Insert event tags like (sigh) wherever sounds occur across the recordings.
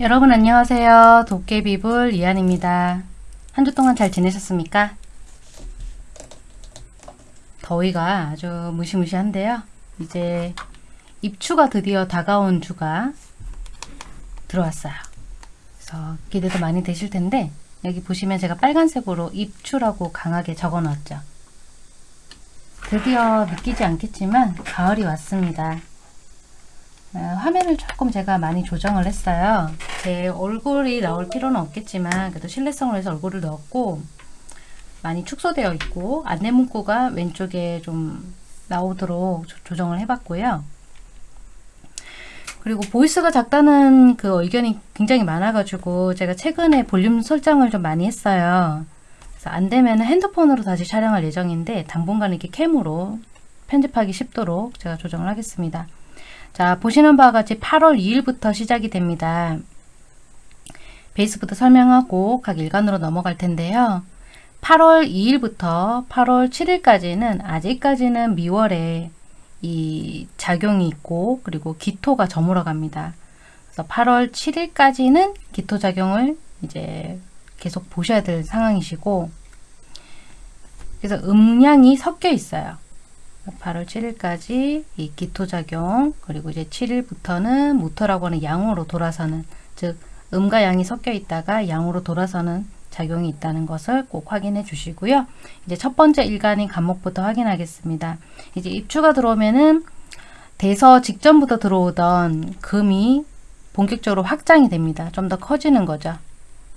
여러분 안녕하세요. 도깨비불 이한입니다. 한 주 동안 잘 지내셨습니까? 더위가 아주 무시무시한데요. 이제 입추가 드디어 다가온 주가 들어왔어요. 그래서 기대도 많이 되실 텐데 여기 보시면 제가 빨간색으로 입추라고 강하게 적어 놨죠. 드디어 믿기지 않겠지만 가을이 왔습니다. 어, 화면을 조금 제가 많이 조정을 했어요. 제 얼굴이 나올 필요는 없겠지만 그래도 신뢰성을 위해서 얼굴을 넣었고 많이 축소되어 있고 안내 문구가 왼쪽에 좀 나오도록 조정을 해봤고요. 그리고 보이스가 작다는 그 의견이 굉장히 많아가지고 제가 최근에 볼륨 설정을 좀 많이 했어요. 그래서 안 되면 핸드폰으로 다시 촬영할 예정인데 당분간 이렇게 캠으로 편집하기 쉽도록 제가 조정을 하겠습니다. 자 보시는 바와 같이 8월 2일부터 시작이 됩니다. 베이스부터 설명하고 각 일간으로 넘어갈 텐데요. 8월 2일부터 8월 7일까지는 아직까지는 미월에 이 작용이 있고 그리고 기토가 저물어 갑니다. 그래서 8월 7일까지는 기토 작용을 이제 계속 보셔야 될 상황이시고 그래서 음량이 섞여 있어요. 8월 7일까지 이 기토작용 그리고 이제 7일부터는 무토라고 하는 양으로 돌아서는 즉 음과 양이 섞여 있다가 양으로 돌아서는 작용이 있다는 것을 꼭 확인해 주시고요. 이제 첫 번째 일간인 간목부터 확인하겠습니다. 이제 입추가 들어오면은 대서 직전부터 들어오던 금이 본격적으로 확장이 됩니다. 좀 더 커지는 거죠.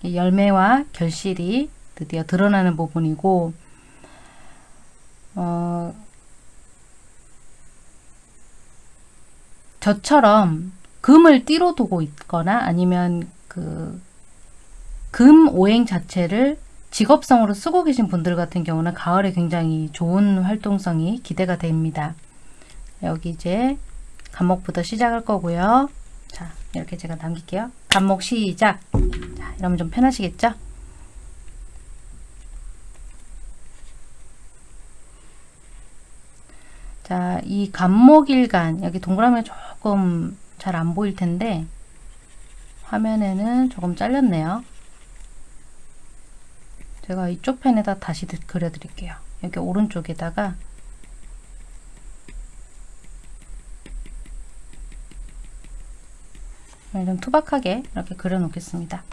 열매와 결실이 드디어 드러나는 부분이고 어, 저처럼 금을 띠로 두고 있거나 아니면 그 금 오행 자체를 직업성으로 쓰고 계신 분들 같은 경우는 가을에 굉장히 좋은 활동성이 기대가 됩니다. 여기 이제 간목부터 시작할 거고요. 자, 이렇게 제가 남길게요. 간목 시작. 자, 이러면 좀 편하시겠죠? 자, 이 간목일간 여기 동그라미 조금 잘 안 보일 텐데 화면에는 조금 잘렸네요. 제가 이쪽 펜에다 다시 그려드릴게요. 여기 오른쪽에다가 좀 투박하게 이렇게 그려놓겠습니다.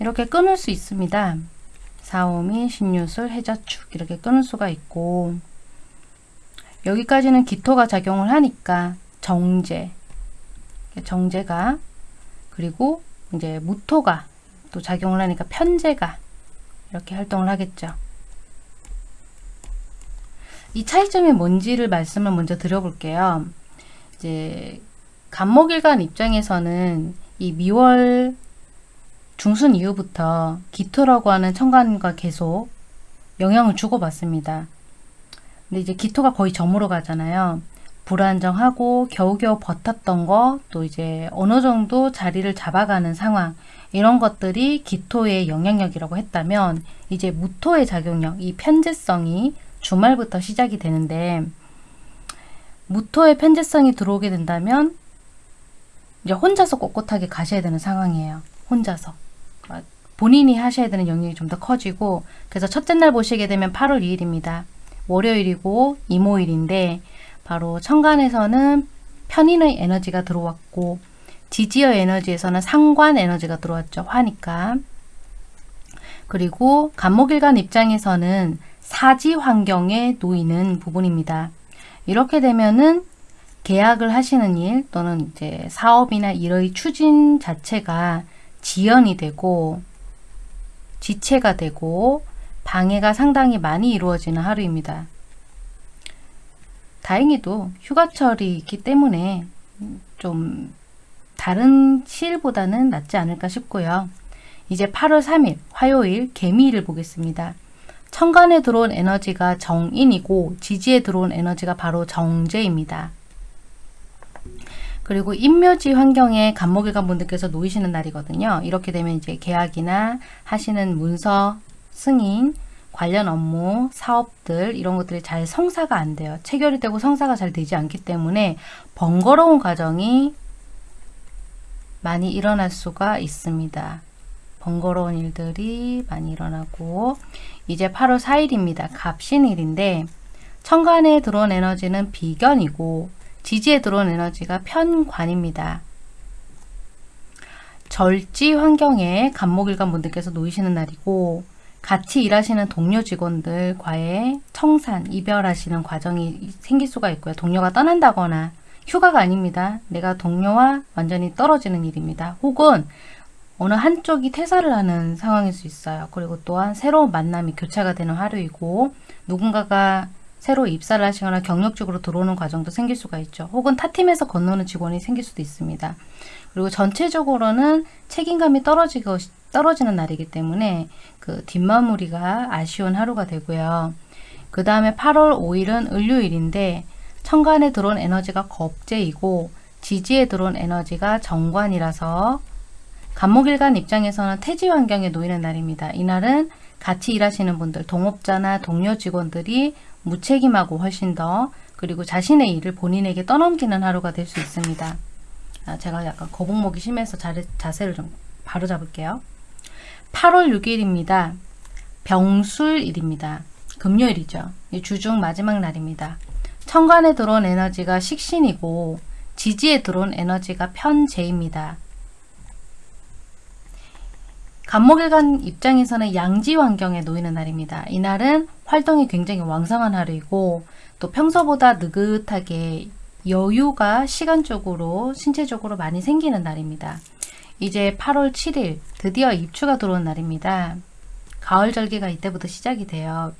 이렇게 끊을 수 있습니다. 사오미, 신유술, 해자축 이렇게 끊을 수가 있고 여기까지는 기토가 작용을 하니까 정제, 정제가 그리고 이제 무토가 또 작용을 하니까 편제가 이렇게 활동을 하겠죠. 이 차이점이 뭔지를 말씀을 먼저 드려볼게요. 이제 간목일간 입장에서는 이 미월 중순 이후부터 기토라고 하는 천간과 계속 영향을 주고받습니다. 근데 이제 기토가 거의 점으로 가잖아요. 불안정하고 겨우겨우 버텼던 거, 또 이제 어느 정도 자리를 잡아가는 상황, 이런 것들이 기토의 영향력이라고 했다면, 이제 무토의 작용력, 이 편제성이 주말부터 시작이 되는데, 무토의 편제성이 들어오게 된다면, 이제 혼자서 꼿꼿하게 가셔야 되는 상황이에요. 혼자서. 그러니까 본인이 하셔야 되는 영역이 좀 더 커지고, 그래서 첫째 날 보시게 되면 8월 2일입니다. 월요일이고 이모일인데 바로 천간에서는 편인의 에너지가 들어왔고 지지어 에너지에서는 상관 에너지가 들어왔죠. 화니까. 그리고 간목일간 입장에서는 사지 환경에 놓이는 부분입니다. 이렇게 되면은 계약을 하시는 일 또는 이제 사업이나 일의 추진 자체가 지연이 되고 지체가 되고 방해가 상당히 많이 이루어지는 하루입니다. 다행히도 휴가철이 있기 때문에 좀 다른 시일보다는 낫지 않을까 싶고요. 이제 8월 3일 화요일 개미일을 보겠습니다. 천간에 들어온 에너지가 정인이고 지지에 들어온 에너지가 바로 정제입니다. 그리고 인묘지 환경에 간목일관 분들께서 놓이시는 날이거든요. 이렇게 되면 이제 계약이나 하시는 문서, 승인, 관련 업무, 사업들 이런 것들이 잘 성사가 안 돼요. 체결이 되고 성사가 잘 되지 않기 때문에 번거로운 과정이 많이 일어날 수가 있습니다. 번거로운 일들이 많이 일어나고 이제 8월 4일입니다. 갑신일인데 천간에 들어온 에너지는 비견이고 지지에 들어온 에너지가 편관입니다. 절지 환경에 간목일관 분들께서 놓이시는 날이고 같이 일하시는 동료 직원들과의 청산, 이별하시는 과정이 생길 수가 있고요. 동료가 떠난다거나 휴가가 아닙니다. 내가 동료와 완전히 떨어지는 일입니다. 혹은 어느 한쪽이 퇴사를 하는 상황일 수 있어요. 그리고 또한 새로운 만남이 교차가 되는 하루이고 누군가가 새로 입사를 하시거나 경력직으로 들어오는 과정도 생길 수가 있죠. 혹은 타 팀에서 건너는 직원이 생길 수도 있습니다. 그리고 전체적으로는 책임감이 떨어지고 떨어지는 날이기 때문에 그 뒷마무리가 아쉬운 하루가 되고요. 그 다음에 8월 5일은 을요일인데 천간에 들어온 에너지가 겁재이고 지지에 들어온 에너지가 정관이라서 간목일간 입장에서는 태지 환경에 놓이는 날입니다. 이날은 같이 일하시는 분들, 동업자나 동료 직원들이 무책임하고 훨씬 더 그리고 자신의 일을 본인에게 떠넘기는 하루가 될 수 있습니다. 아, 제가 약간 거북목이 심해서 자세, 자세를 좀 바로 잡을게요. 8월 6일입니다. 병술일입니다. 금요일이죠. 주중 마지막 날입니다. 천간에 들어온 에너지가 식신이고 지지에 들어온 에너지가 편재입니다. 간목일간 입장에서는 양지 환경에 놓이는 날입니다. 이날은 활동이 굉장히 왕성한 하루이고 또 평소보다 느긋하게 여유가 시간적으로 신체적으로 많이 생기는 날입니다. 이제 8월 7일 드디어 입추가 들어온 날입니다. 가을 절기가 이때부터 시작이 돼요.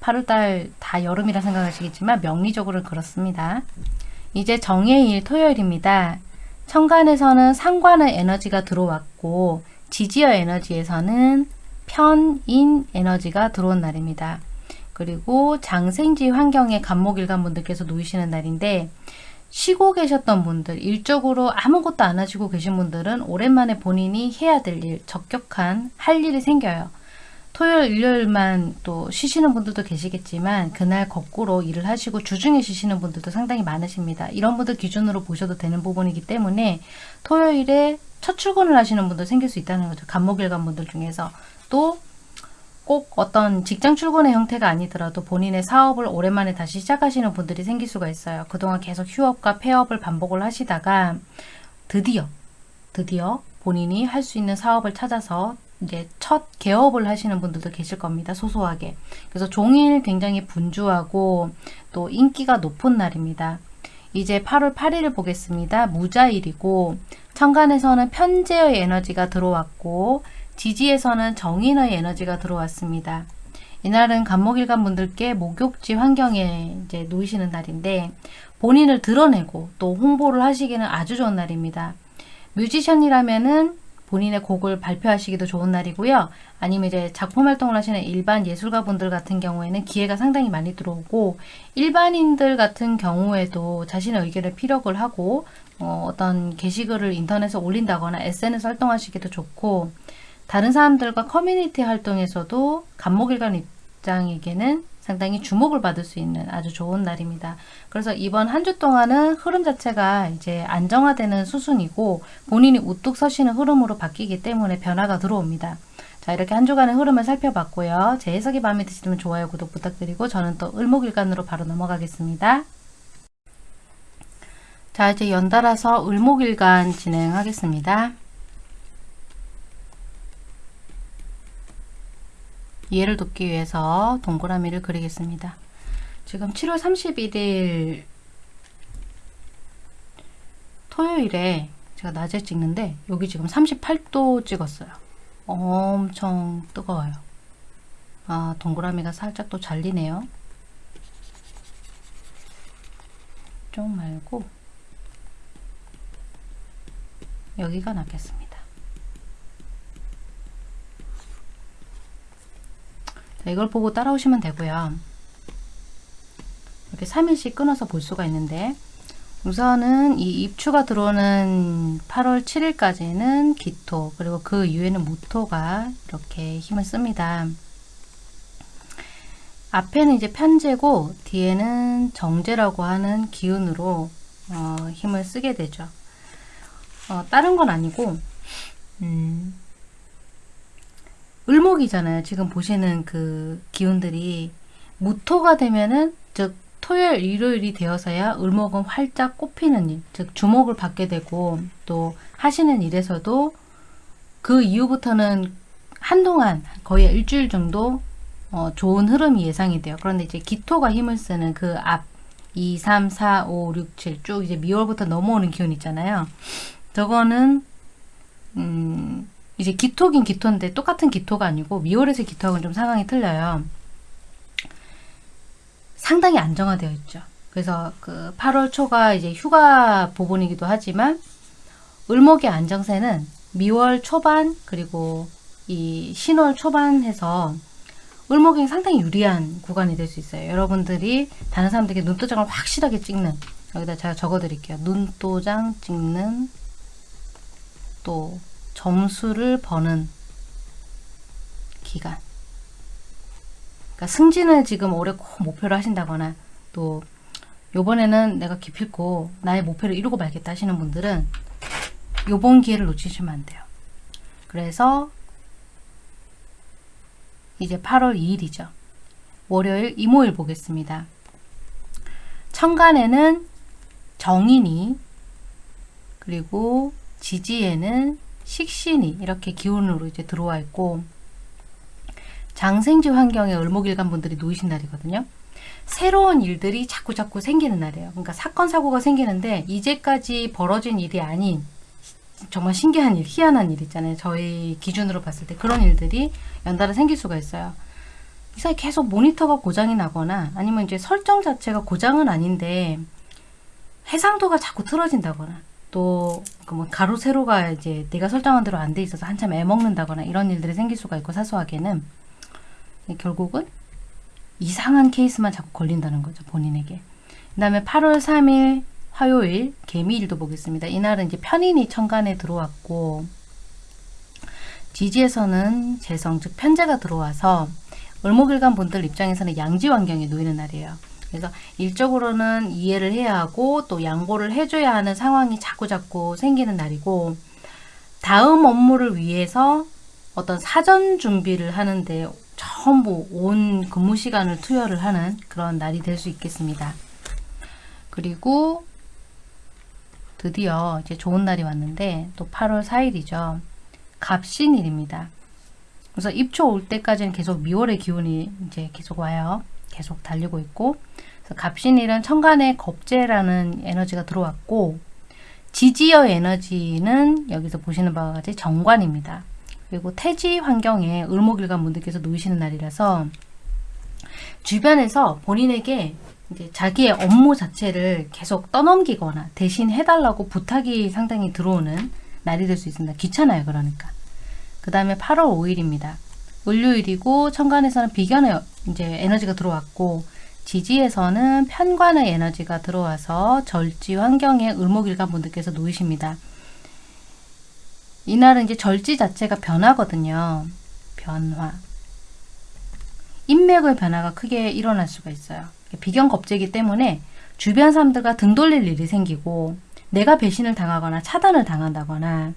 8월달 다 여름이라 생각하시겠지만 명리적으로는 그렇습니다. 이제 정해일 토요일입니다. 천간에서는 상관의 에너지가 들어왔고 지지어 에너지에서는 편인 에너지가 들어온 날입니다. 그리고 장생지 환경에 간목일간 분들께서 놓이시는 날인데 쉬고 계셨던 분들, 일적으로 아무것도 안 하시고 계신 분들은 오랜만에 본인이 해야 될 일, 적격한 할 일이 생겨요. 토요일, 일요일만 또 쉬시는 분들도 계시겠지만 그날 거꾸로 일을 하시고 주중에 쉬시는 분들도 상당히 많으십니다. 이런 분들 기준으로 보셔도 되는 부분이기 때문에 토요일에 첫 출근을 하시는 분도 생길 수 있다는 거죠. 간목일 간 분들 중에서 또 꼭 어떤 직장 출근의 형태가 아니더라도 본인의 사업을 오랜만에 다시 시작하시는 분들이 생길 수가 있어요. 그동안 계속 휴업과 폐업을 반복을 하시다가 드디어 드디어 본인이 할 수 있는 사업을 찾아서 이제 첫 개업을 하시는 분들도 계실 겁니다. 소소하게. 그래서 종일 굉장히 분주하고 또 인기가 높은 날입니다. 이제 8월 8일을 보겠습니다. 무자일이고 천간에서는 편재의 에너지가 들어왔고 지지에서는 정인의 에너지가 들어왔습니다. 이날은 간목일간 분들께 목욕지 환경에 이제 놓이시는 날인데 본인을 드러내고 또 홍보를 하시기는 아주 좋은 날입니다. 뮤지션이라면은 본인의 곡을 발표하시기도 좋은 날이고요. 아니면 이제 작품 활동을 하시는 일반 예술가 분들 같은 경우에는 기회가 상당히 많이 들어오고 일반인들 같은 경우에도 자신의 의견을 피력을 하고 어, 어떤 게시글을 인터넷에 올린다거나 SNS 활동하시기도 좋고 다른 사람들과 커뮤니티 활동에서도 간목일관 입장에게는 상당히 주목을 받을 수 있는 아주 좋은 날입니다. 그래서 이번 한 주 동안은 흐름 자체가 이제 안정화되는 수순이고 본인이 우뚝 서시는 흐름으로 바뀌기 때문에 변화가 들어옵니다. 자 이렇게 한 주간의 흐름을 살펴봤고요. 제 해석이 마음에 드시면 좋아요, 구독 부탁드리고 저는 또 을목일간으로 바로 넘어가겠습니다. 자 이제 연달아서 을목일간 진행하겠습니다. 이해를 돕기 위해서 동그라미를 그리겠습니다. 지금 7월 31일 토요일에 제가 낮에 찍는데 여기 지금 38도 찍었어요. 엄청 뜨거워요. 아 동그라미가 살짝 또 잘리네요. 좀 말고 여기가 낫겠습니다. 이걸 보고 따라오시면 되고요. 이렇게 3일씩 끊어서 볼 수가 있는데 우선은 이 입추가 들어오는 8월 7일까지는 기토 그리고 그 이후에는 무토가 이렇게 힘을 씁니다. 앞에는 이제 편제고 뒤에는 정제라고 하는 기운으로 어, 힘을 쓰게 되죠. 어, 다른 건 아니고 음, 을목이잖아요. 지금 보시는 그 기운들이 무토가 되면은 즉 토요일, 일요일이 되어서야 을목은 활짝 꽃피는 일, 즉 주목을 받게 되고 또 하시는 일에서도 그 이후부터는 한동안 거의 일주일 정도 어, 좋은 흐름이 예상이 돼요. 그런데 이제 기토가 힘을 쓰는 그 앞 2, 3, 4, 5, 6, 7 쭉 이제 미월부터 넘어오는 기운 있잖아요. 저거는 음, 이제 기토긴 기토인데 똑같은 기토가 아니고 미월에서 기토하고는 좀 상황이 틀려요. 상당히 안정화되어 있죠. 그래서 그 8월 초가 이제 휴가 부분이기도 하지만 을목의 안정세는 미월 초반 그리고 이 신월 초반해서 을목이 상당히 유리한 구간이 될 수 있어요. 여러분들이 다른 사람들에게 눈도장을 확실하게 찍는 여기다 제가 적어 드릴게요. 눈도장 찍는 또 점수를 버는 기간 그러니까 승진을 지금 올해 꼭 목표로 하신다거나 또 요번에는 내가 기필코 나의 목표를 이루고 말겠다 하시는 분들은 요번 기회를 놓치시면 안 돼요. 그래서 이제 8월 2일이죠. 월요일 이모일 보겠습니다. 천간에는 정인이 그리고 지지에는 식신이 이렇게 기운으로 이제 들어와 있고 장생지 환경에 을목일간 분들이 놓이신 날이거든요. 새로운 일들이 자꾸 자꾸 생기는 날이에요. 그러니까 사건 사고가 생기는데 이제까지 벌어진 일이 아닌 정말 신기한 일, 희한한 일 있잖아요. 저희 기준으로 봤을 때 그런 일들이 연달아 생길 수가 있어요. 이 사이 계속 모니터가 고장이 나거나 아니면 이제 설정 자체가 고장은 아닌데 해상도가 자꾸 틀어진다거나 또뭐 가로 세로가 이제 내가 설정한 대로 안 돼 있어서 한참 애먹는다거나 이런 일들이 생길 수가 있고 사소하게는 결국은 이상한 케이스만 자꾸 걸린다는 거죠 본인에게. 그 다음에 8월 3일 화요일 개미일도 보겠습니다. 이날은 이제 편인이 천간에 들어왔고 지지에서는 재성 즉 편제가 들어와서 을목일간 분들 입장에서는 양지 환경에 놓이는 날이에요 그래서 일적으로는 이해를 해야 하고 또 양보를 해줘야 하는 상황이 자꾸자꾸 생기는 날이고 다음 업무를 위해서 어떤 사전 준비를 하는데 전부 온 근무 시간을 투여를 하는 그런 날이 될 수 있겠습니다. 그리고 드디어 이제 좋은 날이 왔는데 또 8월 4일이죠. 갑신일입니다. 그래서 입초 올 때까지는 계속 미월의 기운이 이제 계속 와요. 계속 달리고 있고 갑신일은 천간에 겁재라는 에너지가 들어왔고 지지어 에너지는 여기서 보시는 바와 같이 정관입니다. 그리고 태지 환경에 을목일간 분들께서 놓이시는 날이라서 주변에서 본인에게 이제 자기의 업무 자체를 계속 떠넘기거나 대신 해달라고 부탁이 상당히 들어오는 날이 될 수 있습니다. 귀찮아요. 그러니까. 그 다음에 8월 5일입니다. 을요일이고 천간에서는 비견의 이제 에너지가 들어왔고 지지에서는 편관의 에너지가 들어와서 절지 환경에 을목일간 분들께서 놓이십니다. 이날은 이제 절지 자체가 변화거든요. 변화. 인맥의 변화가 크게 일어날 수가 있어요. 비견 겁재기 때문에 주변 사람들과 등 돌릴 일이 생기고 내가 배신을 당하거나 차단을 당한다거나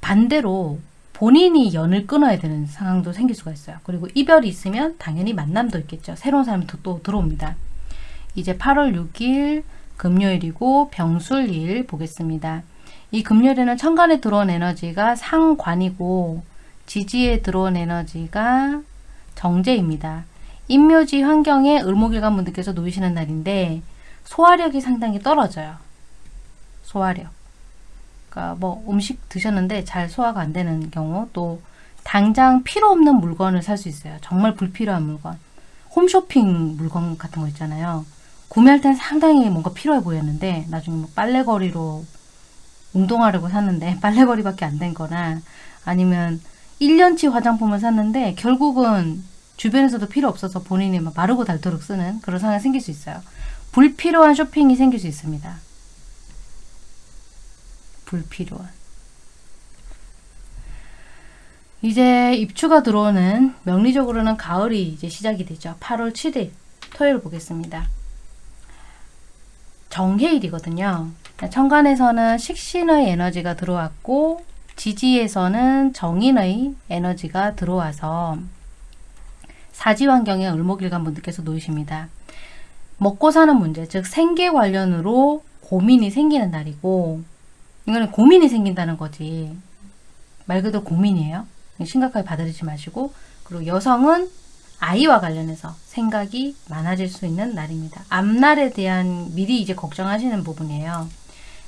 반대로 본인이 연을 끊어야 되는 상황도 생길 수가 있어요. 그리고 이별이 있으면 당연히 만남도 있겠죠. 새로운 사람이 또, 또 들어옵니다. 이제 8월 6일 금요일이고 병술일 보겠습니다. 이 금요일에는 천간에 들어온 에너지가 상관이고 지지에 들어온 에너지가 정제입니다. 인묘지 환경에 을목일간 분들께서 놓이시는 날인데 소화력이 상당히 떨어져요. 소화력. 그러니까 뭐 음식 드셨는데 잘 소화가 안 되는 경우 또 당장 필요 없는 물건을 살 수 있어요. 정말 불필요한 물건. 홈쇼핑 물건 같은 거 있잖아요. 구매할 땐 상당히 뭔가 필요해 보였는데 나중에 뭐 빨래거리로 운동하려고 샀는데 (laughs) 빨래거리밖에 안 된 거나 아니면 1년치 화장품을 샀는데 결국은 주변에서도 필요 없어서 본인이 막 마르고 닳도록 쓰는 그런 상황이 생길 수 있어요. 불필요한 쇼핑이 생길 수 있습니다. 불필요한. 이제 입추가 들어오는 명리적으로는 가을이 이제 시작이 되죠. 8월 7일 토요일 보겠습니다. 정해일이거든요. 천간에서는 식신의 에너지가 들어왔고 지지에서는 정인의 에너지가 들어와서 사지 환경에 을목일간 분들께서 놓이십니다. 먹고 사는 문제, 즉 생계 관련으로 고민이 생기는 날이고 이거는 고민이 생긴다는 거지. 말 그대로 고민이에요. 심각하게 받아들이지 마시고 그리고 여성은 아이와 관련해서 생각이 많아질 수 있는 날입니다. 앞날에 대한 미리 이제 걱정하시는 부분이에요.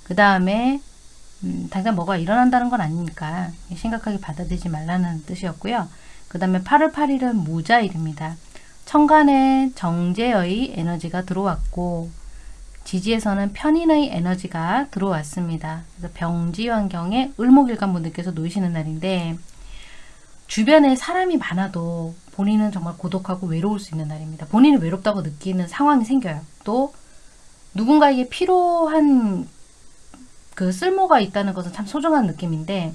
그 다음에 음, 당장 뭐가 일어난다는 건 아니니까 심각하게 받아들이지 말라는 뜻이었고요. 그 다음에 8월 8일은 무자일입니다. 천간에 정제의 에너지가 들어왔고 지지에서는 편인의 에너지가 들어왔습니다. 그래서 병지 환경에 을목일간 분들께서 놓이시는 날인데 주변에 사람이 많아도 본인은 정말 고독하고 외로울 수 있는 날입니다. 본인이 외롭다고 느끼는 상황이 생겨요. 또 누군가에게 필요한 그 쓸모가 있다는 것은 참 소중한 느낌인데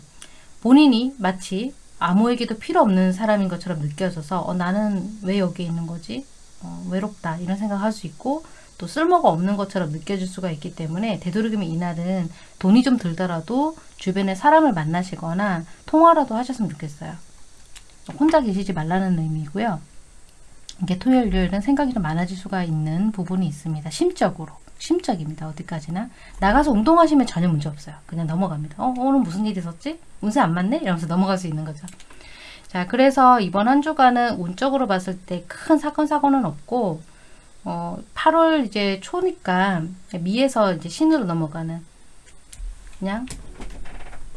본인이 마치 아무에게도 필요 없는 사람인 것처럼 느껴져서 어, 나는 왜 여기 있는 거지? 어, 외롭다 이런 생각할 수 있고 또 쓸모가 없는 것처럼 느껴질 수가 있기 때문에 되도록이면 이날은 돈이 좀 들더라도 주변에 사람을 만나시거나 통화라도 하셨으면 좋겠어요. 혼자 계시지 말라는 의미고요. 이게 토요일, 일요일은 생각이 좀 많아질 수가 있는 부분이 있습니다. 심적으로. 심적입니다. 어디까지나. 나가서 운동하시면 전혀 문제 없어요. 그냥 넘어갑니다. 어, 오늘 무슨 일이 있었지? 운세 안 맞네? 이러면서 넘어갈 수 있는 거죠. 자, 그래서 이번 한 주간은 운적으로 봤을 때 큰 사건, 사고는 없고, 어, 8월 이제 초니까 미에서 이제 신으로 넘어가는 그냥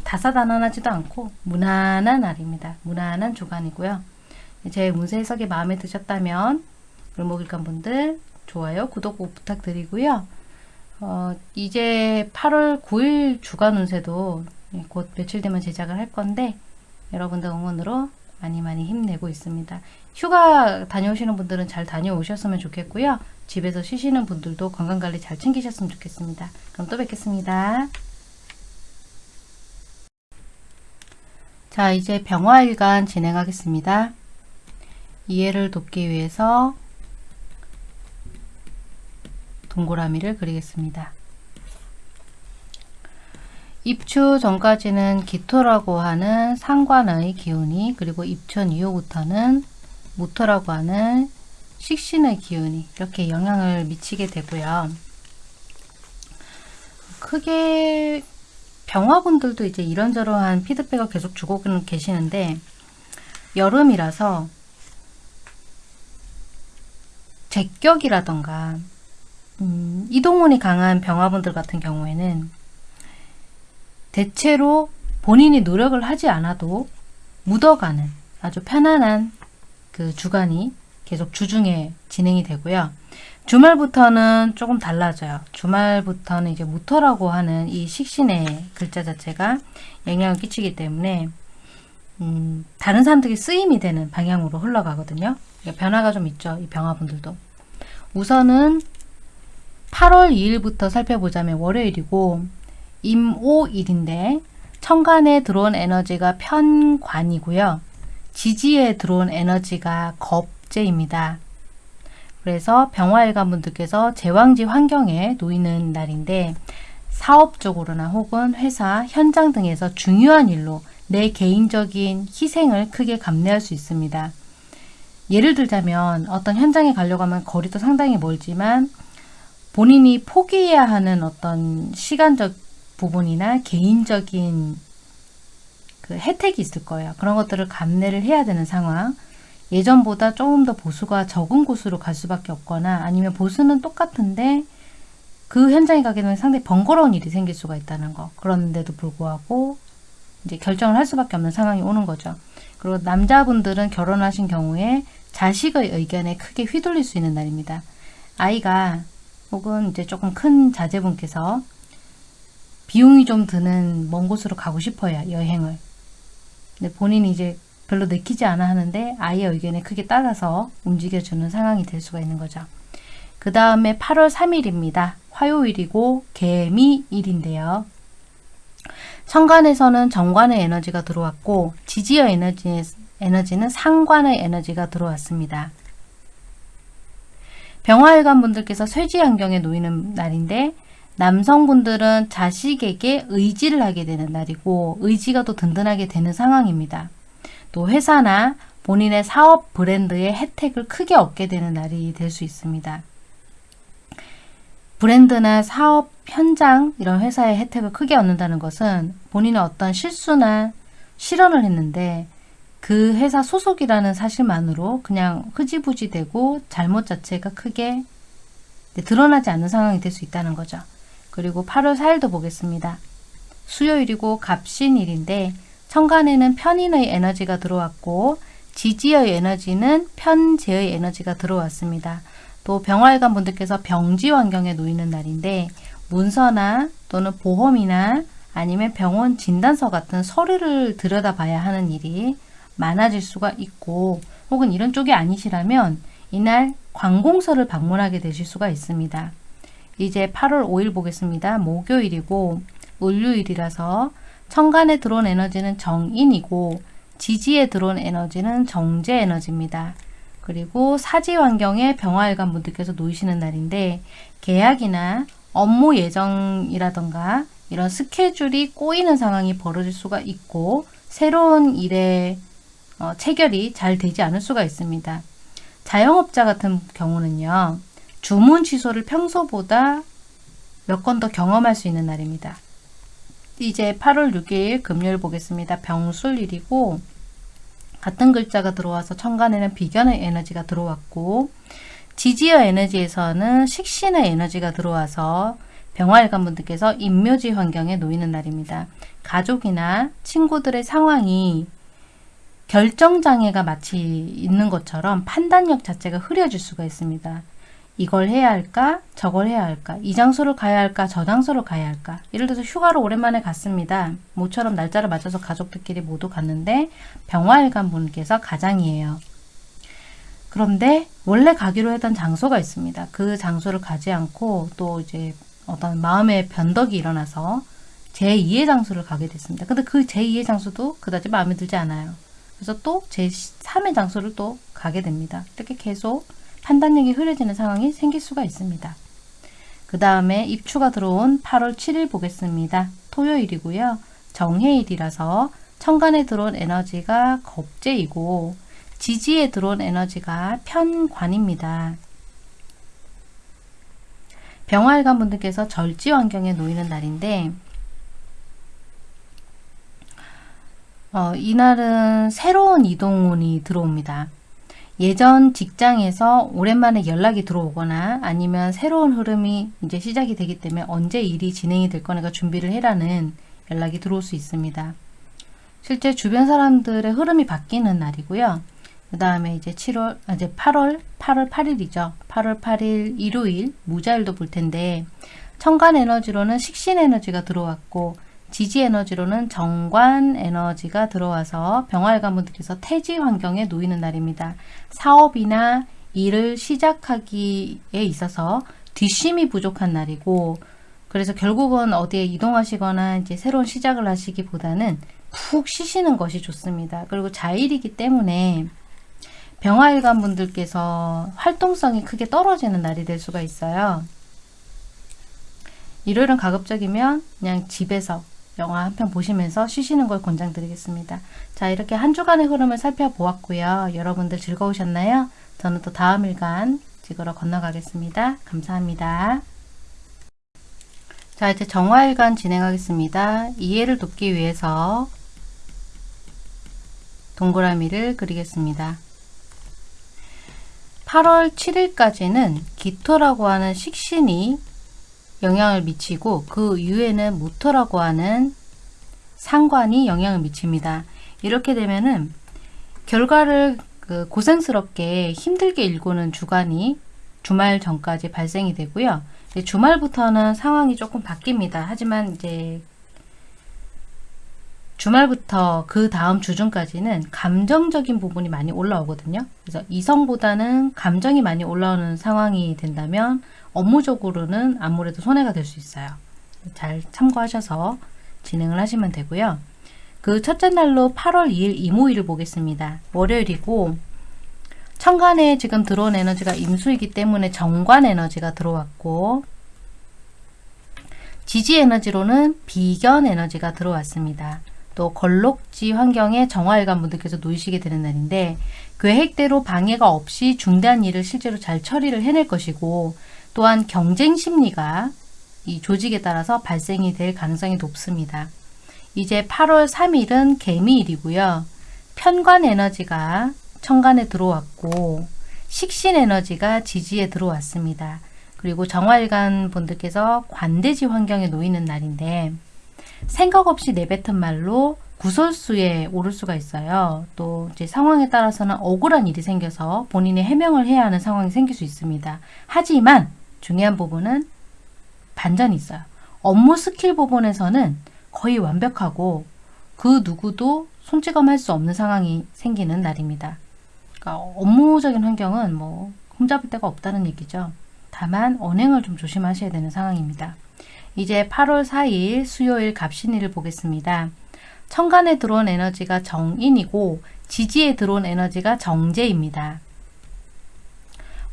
다사다난하지도 않고 무난한 날입니다. 무난한 주간이고요. 제 운세 해석이 마음에 드셨다면 을목일간 분들 좋아요, 구독 꼭 부탁드리고요. 어, 이제 8월 9일 주간 운세도 곧 며칠 되면 제작을 할 건데 여러분들 응원으로 많이 많이 힘내고 있습니다. 휴가 다녀오시는 분들은 잘 다녀오셨으면 좋겠고요. 집에서 쉬시는 분들도 건강관리 잘 챙기셨으면 좋겠습니다. 그럼 또 뵙겠습니다. 자 이제 병화일간 진행하겠습니다. 이해를 돕기 위해서 동그라미를 그리겠습니다. 입추 전까지는 기토라고 하는 상관의 기운이 그리고 입춘 이후부터는 무토라고 하는 식신의 기운이 이렇게 영향을 미치게 되고요. 크게 병화분들도 이제 이런저런한 피드백을 계속 주고 계시는데 여름이라서 제격이라던가 음, 이동운이 강한 병화분들 같은 경우에는 대체로 본인이 노력을 하지 않아도 묻어가는 아주 편안한 그 주간이 계속 주중에 진행이 되고요. 주말부터는 조금 달라져요. 주말부터는 이제 무토라고 하는 이 식신의 글자 자체가 영향을 끼치기 때문에 음, 다른 사람들이 쓰임이 되는 방향으로 흘러가거든요. 그러니까 변화가 좀 있죠. 이 병화분들도. 우선은 8월 2일부터 살펴보자면 월요일이고 임오일인데 천간에 들어온 에너지가 편관이고요. 지지에 들어온 에너지가 겁재입니다. 그래서 병화일관 분들께서 제왕지 환경에 놓이는 날인데 사업적으로나 혹은 회사, 현장 등에서 중요한 일로 내 개인적인 희생을 크게 감내할 수 있습니다. 예를 들자면 어떤 현장에 가려고 하면 거리도 상당히 멀지만 본인이 포기해야 하는 어떤 시간적 부분이나 개인적인 그 혜택이 있을 거예요. 그런 것들을 감내를 해야 되는 상황. 예전보다 조금 더 보수가 적은 곳으로 갈 수밖에 없거나 아니면 보수는 똑같은데 그 현장에 가게 되면 상당히 번거로운 일이 생길 수가 있다는 거. 그런데도 불구하고 이제 결정을 할 수밖에 없는 상황이 오는 거죠. 그리고 남자분들은 결혼하신 경우에 자식의 의견에 크게 휘둘릴 수 있는 날입니다. 아이가 혹은 이제 조금 큰 자제분께서 비용이 좀 드는 먼 곳으로 가고 싶어요. 여행을. 근데 본인이 이제 별로 내키지 않아 하는데 아이의 의견에 크게 따라서 움직여주는 상황이 될 수가 있는 거죠. 그 다음에 8월 3일입니다. 화요일이고 개미일인데요. 천간에서는 정관의 에너지가 들어왔고 지지의 에너지, 에너지는 상관의 에너지가 들어왔습니다. 병화일관 분들께서 쇠지 환경에 놓이는 날인데 남성분들은 자식에게 의지를 하게 되는 날이고 의지가 또 든든하게 되는 상황입니다. 또 회사나 본인의 사업 브랜드의 혜택을 크게 얻게 되는 날이 될 수 있습니다. 브랜드나 사업 현장 이런 회사의 혜택을 크게 얻는다는 것은 본인의 어떤 실수나 실언을 했는데 그 회사 소속이라는 사실만으로 그냥 흐지부지 되고 잘못 자체가 크게 드러나지 않는 상황이 될 수 있다는 거죠. 그리고 8월 4일도 보겠습니다. 수요일이고 갑신일인데 천간에는 편인의 에너지가 들어왔고 지지의 에너지는 편재의 에너지가 들어왔습니다. 또 병활관 분들께서 병지 환경에 놓이는 날인데 문서나 또는 보험이나 아니면 병원 진단서 같은 서류를 들여다봐야 하는 일이 많아질 수가 있고 혹은 이런 쪽이 아니시라면 이날 관공서를 방문하게 되실 수가 있습니다. 이제 8월 5일 보겠습니다. 목요일이고 을류일이라서 천간에 들어온 에너지는 정인이고 지지에 들어온 에너지는 정제 에너지입니다. 그리고 사지 환경에 병화일관 분들께서 놓이시는 날인데 계약이나 업무 예정이라던가 이런 스케줄이 꼬이는 상황이 벌어질 수가 있고 새로운 일에 어, 체결이 잘 되지 않을 수가 있습니다. 자영업자 같은 경우는요. 주문 취소를 평소보다 몇 건 더 경험할 수 있는 날입니다. 이제 8월 6일 금요일 보겠습니다. 병술일이고 같은 글자가 들어와서 천간에는 비견의 에너지가 들어왔고 지지의 에너지에서는 식신의 에너지가 들어와서 병화일관 분들께서 인묘지 환경에 놓이는 날입니다. 가족이나 친구들의 상황이 결정장애가 마치 있는 것처럼 판단력 자체가 흐려질 수가 있습니다. 이걸 해야 할까? 저걸 해야 할까? 이 장소를 가야 할까? 저 장소를 가야 할까? 예를 들어서 휴가를 오랜만에 갔습니다. 모처럼 날짜를 맞춰서 가족들끼리 모두 갔는데 병화일관 분께서 가장이에요. 그런데 원래 가기로 했던 장소가 있습니다. 그 장소를 가지 않고 또 이제 어떤 마음의 변덕이 일어나서 제2의 장소를 가게 됐습니다. 근데 그 제2의 장소도 그다지 마음에 들지 않아요. 그래서 또 제3의 장소를 또 가게 됩니다. 이렇게 계속 판단력이 흐려지는 상황이 생길 수가 있습니다. 그 다음에 입추가 들어온 8월 7일 보겠습니다. 토요일이고요. 정해일이라서 천간에 들어온 에너지가 겁재이고 지지에 들어온 에너지가 편관입니다. 병활관 분들께서 절지 환경에 놓이는 날인데 어, 이날은 새로운 이동운이 들어옵니다. 예전 직장에서 오랜만에 연락이 들어오거나 아니면 새로운 흐름이 이제 시작이 되기 때문에 언제 일이 진행이 될 거니까 준비를 해라는 연락이 들어올 수 있습니다. 실제 주변 사람들의 흐름이 바뀌는 날이고요. 그 다음에 이제 7월, 아, 이제 8월, 8월 8일이죠. 8월 8일 일요일 무자일도 볼 텐데 천간 에너지로는 식신 에너지가 들어왔고 지지 에너지로는 정관 에너지가 들어와서 병활관 분들께서 태지 환경에 놓이는 날입니다. 사업이나 일을 시작하기에 있어서 뒷심이 부족한 날이고 그래서 결국은 어디에 이동하시거나 이제 새로운 시작을 하시기보다는 푹 쉬시는 것이 좋습니다. 그리고 자일이기 때문에 병화일관 분들께서 활동성이 크게 떨어지는 날이 될 수가 있어요. 일요일은 가급적이면 그냥 집에서 영화 한 편 보시면서 쉬시는 걸 권장드리겠습니다. 자 이렇게 한 주간의 흐름을 살펴보았고요. 여러분들 즐거우셨나요? 저는 또 다음 일간 찍으러 건너가겠습니다. 감사합니다. 자 이제 정화일간 진행하겠습니다. 이해를 돕기 위해서 동그라미를 그리겠습니다. 8월 7일까지는 기토라고 하는 식신이 영향을 미치고 그 이후에는 무토라고 하는 상관이 영향을 미칩니다. 이렇게 되면은 결과를 그 고생스럽게 힘들게 일구는 주간이 주말 전까지 발생이 되고요. 주말부터는 상황이 조금 바뀝니다. 하지만 이제 주말부터 그 다음 주중까지는 감정적인 부분이 많이 올라오거든요. 그래서 이성보다는 감정이 많이 올라오는 상황이 된다면 업무적으로는 아무래도 손해가 될 수 있어요. 잘 참고하셔서 진행을 하시면 되고요. 그 첫째 날로 8월 2일 이모일을 보겠습니다. 월요일이고 천간에 지금 들어온 에너지가 임수이기 때문에 정관 에너지가 들어왔고 지지 에너지로는 비견 에너지가 들어왔습니다. 또 걸록지 환경에 정화일관 분들께서 놓이시게 되는 날인데 계획대로 방해가 없이 중대한 일을 실제로 잘 처리를 해낼 것이고 또한 경쟁 심리가 이 조직에 따라서 발생이 될 가능성이 높습니다. 이제 8월 3일은 개미일이고요. 편관 에너지가 천간에 들어왔고 식신 에너지가 지지에 들어왔습니다. 그리고 정화일관 분들께서 관대지 환경에 놓이는 날인데 생각 없이 내뱉은 말로 구설수에 오를 수가 있어요. 또 이제 상황에 따라서는 억울한 일이 생겨서 본인이 해명을 해야 하는 상황이 생길 수 있습니다. 하지만 중요한 부분은 반전이 있어요. 업무 스킬 부분에서는 거의 완벽하고 그 누구도 손찌검할 수 없는 상황이 생기는 날입니다. 그러니까 업무적인 환경은 뭐 흠잡을 데가 없다는 얘기죠. 다만 언행을 좀 조심하셔야 되는 상황입니다. 이제 8월 4일 수요일 갑신일을 보겠습니다. 천간에 들어온 에너지가 정인이고 지지에 들어온 에너지가 정제입니다.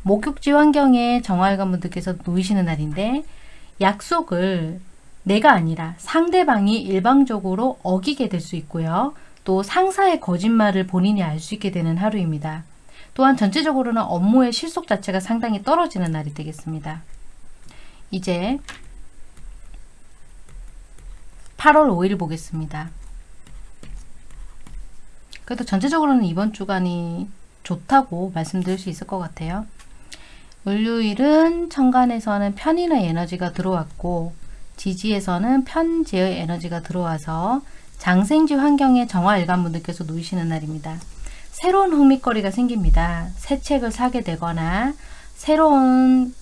목욕지 환경에 정화일관 분들께서 놓이시는 날인데 약속을 내가 아니라 상대방이 일방적으로 어기게 될 수 있고요. 또 상사의 거짓말을 본인이 알 수 있게 되는 하루입니다. 또한 전체적으로는 업무의 실속 자체가 상당히 떨어지는 날이 되겠습니다. 이제 8월 5일 보겠습니다. 그래도 전체적으로는 이번 주간이 좋다고 말씀드릴 수 있을 것 같아요. 을요일은 천간에서는 편인의 에너지가 들어왔고 지지에서는 편재의 에너지가 들어와서 장생지 환경에 정화일관 분들께서 놓이시는 날입니다. 새로운 흥미거리가 생깁니다. 새 책을 사게 되거나 새로운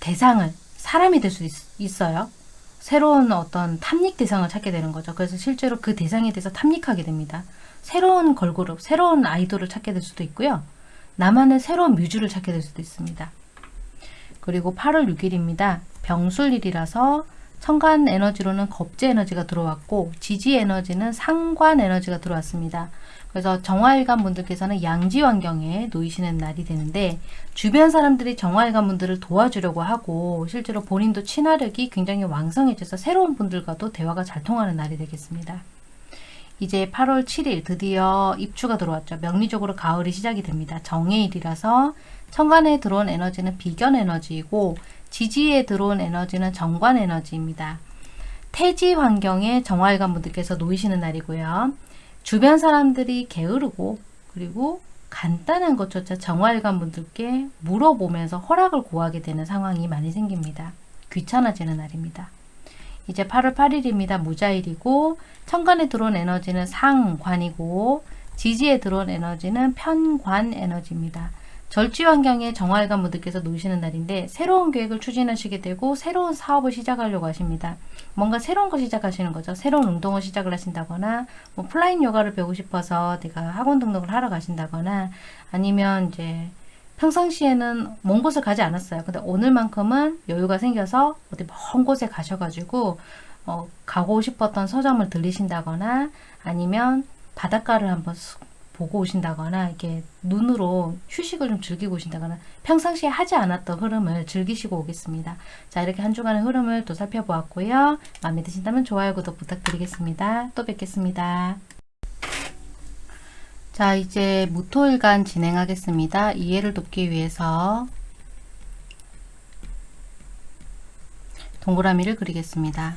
대상을 사람이 될 수 있어요. 새로운 어떤 탐닉 대상을 찾게 되는 거죠. 그래서 실제로 그 대상에 대해서 탐닉하게 됩니다. 새로운 걸그룹, 새로운 아이돌을 찾게 될 수도 있고요. 나만의 새로운 뮤즈를 찾게 될 수도 있습니다. 그리고 8월 6일입니다. 병술일이라서 천간 에너지로는 겁제 에너지가 들어왔고 지지 에너지는 상관 에너지가 들어왔습니다. 그래서 정화일관 분들께서는 양지 환경에 놓이시는 날이 되는데 주변 사람들이 정화일관 분들을 도와주려고 하고 실제로 본인도 친화력이 굉장히 왕성해져서 새로운 분들과도 대화가 잘 통하는 날이 되겠습니다. 이제 8월 7일 드디어 입추가 들어왔죠. 명리적으로 가을이 시작이 됩니다. 정해일이라서 천간에 들어온 에너지는 비견 에너지이고 지지에 들어온 에너지는 정관 에너지입니다. 태지 환경에 정화일관 분들께서 놓이시는 날이고요. 주변 사람들이 게으르고 그리고 간단한 것조차 정화일관 분들께 물어보면서 허락을 구하게 되는 상황이 많이 생깁니다. 귀찮아지는 날입니다. 이제 8월 8일입니다. 무자일이고 천간에 들어온 에너지는 상관이고 지지에 들어온 에너지는 편관 에너지입니다. 절지 환경에 정화일간 분들께서 놓이시는 날인데 새로운 계획을 추진하시게 되고 새로운 사업을 시작하려고 하십니다. 뭔가 새로운 거 시작하시는 거죠. 새로운 운동을 시작을 하신다거나 뭐 flying 요가를 배우고 싶어서 내가 학원 등록을 하러 가신다거나 아니면 이제 평상시에는 먼 곳을 가지 않았어요. 근데 오늘만큼은 여유가 생겨서 어디 먼 곳에 가셔가지고 어, 가고 싶었던 서점을 들리신다거나 아니면 바닷가를 한번 보고 오신다거나 이렇게 눈으로 휴식을 좀 즐기고 오신다거나 평상시에 하지 않았던 흐름을 즐기시고 오겠습니다. 자 이렇게 한 주간의 흐름을 또 살펴보았고요. 마음에 드신다면 좋아요, 구독 부탁드리겠습니다. 또 뵙겠습니다. 자 이제 무토일간 진행하겠습니다. 이해를 돕기 위해서 동그라미를 그리겠습니다.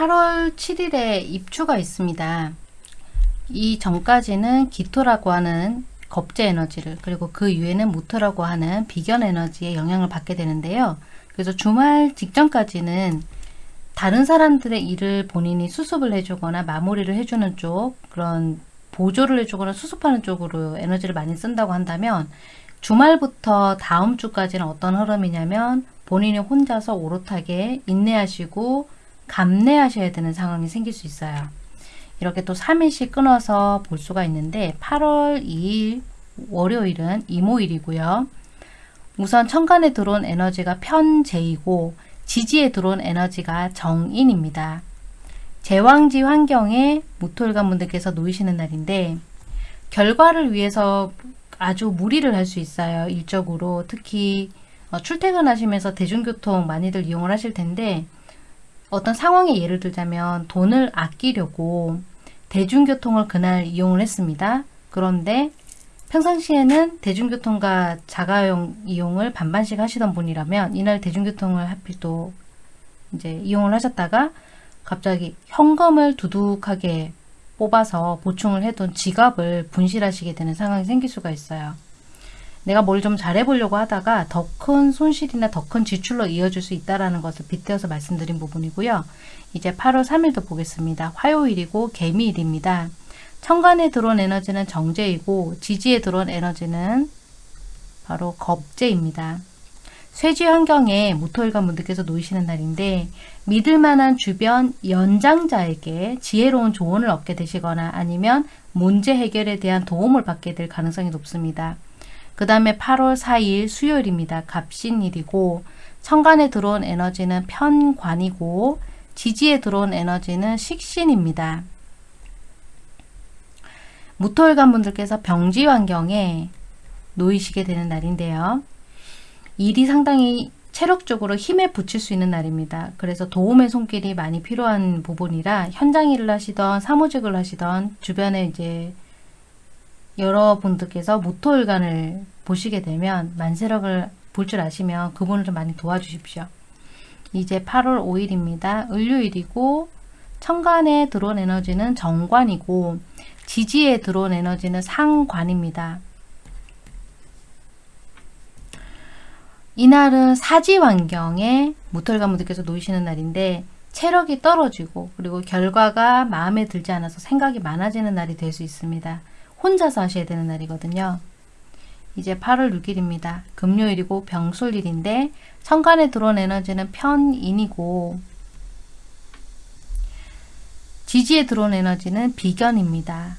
8월 7일에 입추가 있습니다. 이 전까지는 기토라고 하는 겁제 에너지를 그리고 그 이후에는 무토라고 하는 비견 에너지의 영향을 받게 되는데요. 그래서 주말 직전까지는 다른 사람들의 일을 본인이 수습을 해주거나 마무리를 해주는 쪽 그런 보조를 해주거나 수습하는 쪽으로 에너지를 많이 쓴다고 한다면 주말부터 다음 주까지는 어떤 흐름이냐면 본인이 혼자서 오롯하게 인내하시고 감내하셔야 되는 상황이 생길 수 있어요. 이렇게 또 3일씩 끊어서 볼 수가 있는데 8월 2일 월요일은 이모일이고요. 우선 천간에 들어온 에너지가 편재이고 지지에 들어온 에너지가 정인입니다. 제왕지 환경에 모토일관 분들께서 놓이시는 날인데 결과를 위해서 아주 무리를 할 수 있어요. 일적으로 특히 어, 출퇴근하시면서 대중교통 많이들 이용을 하실 텐데 어떤 상황에 예를 들자면 돈을 아끼려고 대중교통을 그날 이용을 했습니다. 그런데 평상시에는 대중교통과 자가용 이용을 반반씩 하시던 분이라면 이날 대중교통을 하필 또 이제 이용을 하셨다가 갑자기 현금을 두둑하게 뽑아서 보충을 해둔 지갑을 분실하시게 되는 상황이 생길 수가 있어요. 내가 뭘 좀 잘해보려고 하다가 더 큰 손실이나 더 큰 지출로 이어질 수 있다는 것을 빗대어서 말씀드린 부분이고요. 이제 8월 3일도 보겠습니다. 화요일이고 개미일입니다. 천간에 들어온 에너지는 정제이고 지지에 들어온 에너지는 바로 겁제입니다. 쇠지 환경에 모토일관 분들께서 놓이시는 날인데 믿을 만한 주변 연장자에게 지혜로운 조언을 얻게 되시거나 아니면 문제 해결에 대한 도움을 받게 될 가능성이 높습니다. 그 다음에 8월 4일 수요일입니다. 갑신일이고 천간에 들어온 에너지는 편관이고 지지에 들어온 에너지는 식신입니다. 무토일관 분들께서 병지 환경에 놓이시게 되는 날인데요. 일이 상당히 체력적으로 힘에 붙일 수 있는 날입니다. 그래서 도움의 손길이 많이 필요한 부분이라 현장 일을 하시던 사무직을 하시던 주변에 이제 여러분들께서 모토일관을 보시게 되면 만세력을 볼 줄 아시면 그분을 좀 많이 도와주십시오. 이제 8월 5일입니다. 을요일이고 천간에 들어온 에너지는 정관이고 지지에 들어온 에너지는 상관입니다. 이날은 사지 환경에 무털가무들께서 놓이시는 날인데 체력이 떨어지고 그리고 결과가 마음에 들지 않아서 생각이 많아지는 날이 될 수 있습니다. 혼자서 하셔야 되는 날이거든요. 이제 8월 6일입니다. 금요일이고 병술일인데 천간에 들어온 에너지는 편인이고 지지에 들어온 에너지는 비견입니다.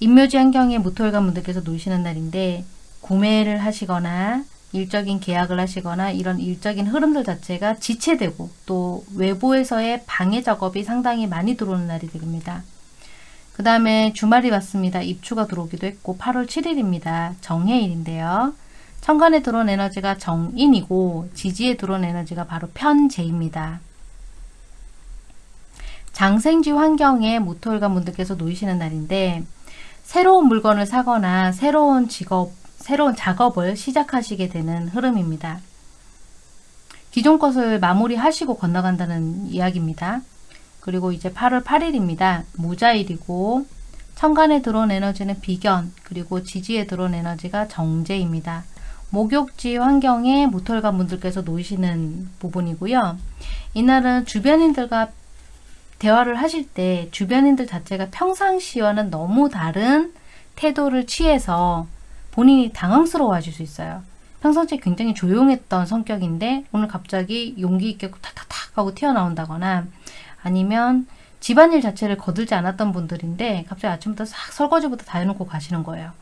인묘지 환경에 무토일관 분들께서 놓으시는 날인데 구매를 하시거나 일적인 계약을 하시거나 이런 일적인 흐름들 자체가 지체되고 또 외부에서의 방해 작업이 상당히 많이 들어오는 날이 됩니다. 그 다음에 주말이 왔습니다. 입추가 들어오기도 했고 8월 7일입니다. 정해일인데요. 천간에 들어온 에너지가 정인이고 지지에 들어온 에너지가 바로 편재입니다. 장생지 환경에 모토일관 분들께서 놓이시는 날인데 새로운 물건을 사거나 새로운 직업 새로운 작업을 시작하시게 되는 흐름입니다. 기존 것을 마무리하시고 건너간다는 이야기입니다. 그리고 이제 8월 8일입니다. 무자일이고 천간에 들어온 에너지는 비견 그리고 지지에 들어온 에너지가 정제입니다. 목욕지 환경에 모털관 분들께서 놓이시는 부분이고요. 이날은 주변인들과 대화를 하실 때 주변인들 자체가 평상시와는 너무 다른 태도를 취해서 본인이 당황스러워 하실 수 있어요. 평상시에 굉장히 조용했던 성격인데 오늘 갑자기 용기 있게 탁탁탁 하고 튀어나온다거나 아니면 집안일 자체를 거들지 않았던 분들인데 갑자기 아침부터 싹 설거지부터 다 해놓고 가시는 거예요.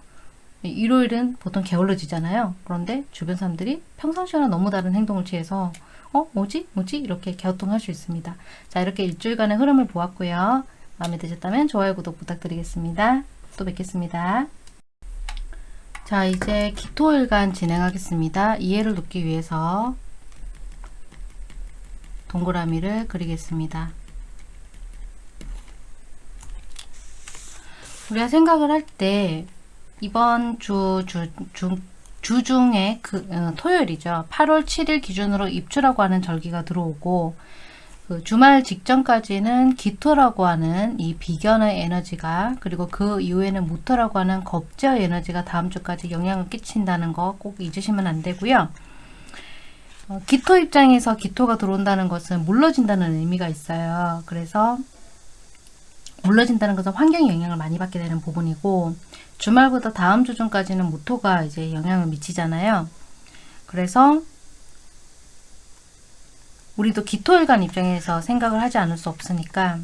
일요일은 보통 게을러지잖아요. 그런데 주변 사람들이 평상시와는 너무 다른 행동을 취해서 어? 뭐지? 뭐지? 이렇게 갸우뚱할 수 있습니다. 자 이렇게 일주일간의 흐름을 보았고요. 마음에 드셨다면 좋아요, 구독 부탁드리겠습니다. 또 뵙겠습니다. 자 이제 기토일간 진행하겠습니다. 이해를 돕기 위해서 동그라미를 그리겠습니다. 우리가 생각을 할 때 이번 주, 주, 주, 주 중에 그 어, 토요일이죠. 8월 7일 기준으로 입주라고 하는 절기가 들어오고 그 주말 직전까지는 기토라고 하는 이 비견의 에너지가 그리고 그 이후에는 무토라고 하는 겁제의 에너지가 다음 주까지 영향을 끼친다는 거 꼭 잊으시면 안 되고요. 어, 기토 입장에서 기토가 들어온다는 것은 물러진다는 의미가 있어요. 그래서 물러진다는 것은 환경에 영향을 많이 받게 되는 부분이고 주말부터 다음 주 중까지는 무토가 이제 영향을 미치잖아요. 그래서 우리도 기토일간 입장에서 생각을 하지 않을 수 없으니까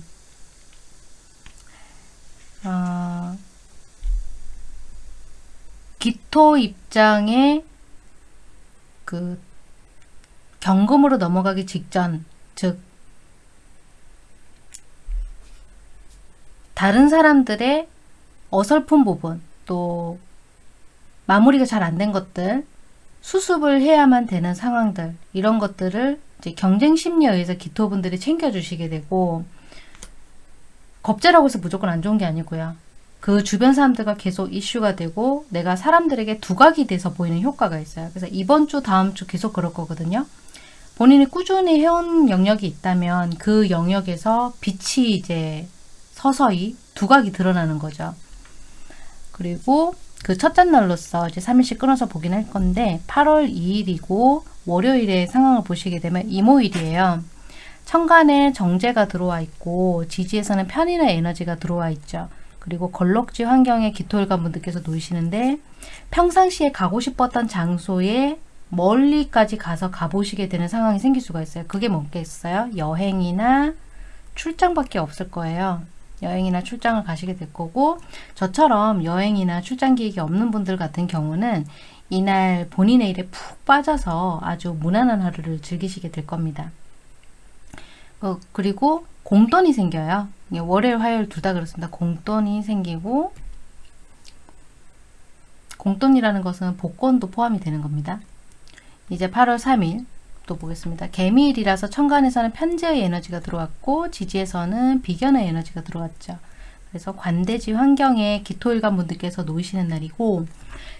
어, 기토 입장에 그 경금으로 넘어가기 직전 즉 다른 사람들의 어설픈 부분 또 마무리가 잘 안 된 것들 수습을 해야만 되는 상황들 이런 것들을 이제 경쟁 심리에 의해서 기토분들이 챙겨주시게 되고 겁재라고 해서 무조건 안 좋은 게 아니고요. 그 주변 사람들과 계속 이슈가 되고 내가 사람들에게 두각이 돼서 보이는 효과가 있어요. 그래서 이번 주 다음 주 계속 그럴 거거든요. 본인이 꾸준히 해온 영역이 있다면 그 영역에서 빛이 이제 서서히 두각이 드러나는 거죠. 그리고 그 첫째 날로서 이제 3일씩 끊어서 보긴 할 건데 8월 2일이고 월요일에 상황을 보시게 되면 이모일이에요. 천간에 정제가 들어와 있고 지지에서는 편인의 에너지가 들어와 있죠. 그리고 걸럭지 환경에 기토일관 분들께서 놓이시는데 평상시에 가고 싶었던 장소에 멀리까지 가서 가보시게 되는 상황이 생길 수가 있어요. 그게 뭐겠어요? 여행이나 출장밖에 없을 거예요. 여행이나 출장을 가시게 될 거고 저처럼 여행이나 출장 계획이 없는 분들 같은 경우는 이날 본인의 일에 푹 빠져서 아주 무난한 하루를 즐기시게 될 겁니다. 어, 그리고 공돈이 생겨요. 월요일, 화요일 둘 다 그렇습니다. 공돈이 생기고 공돈이라는 것은 복권도 포함이 되는 겁니다. 이제 8월 3일 또 보겠습니다. 개미일이라서 천간에서는 편재의 에너지가 들어왔고 지지에서는 비견의 에너지가 들어왔죠. 그래서 관대지 환경에 기토일관 분들께서 놓이시는 날이고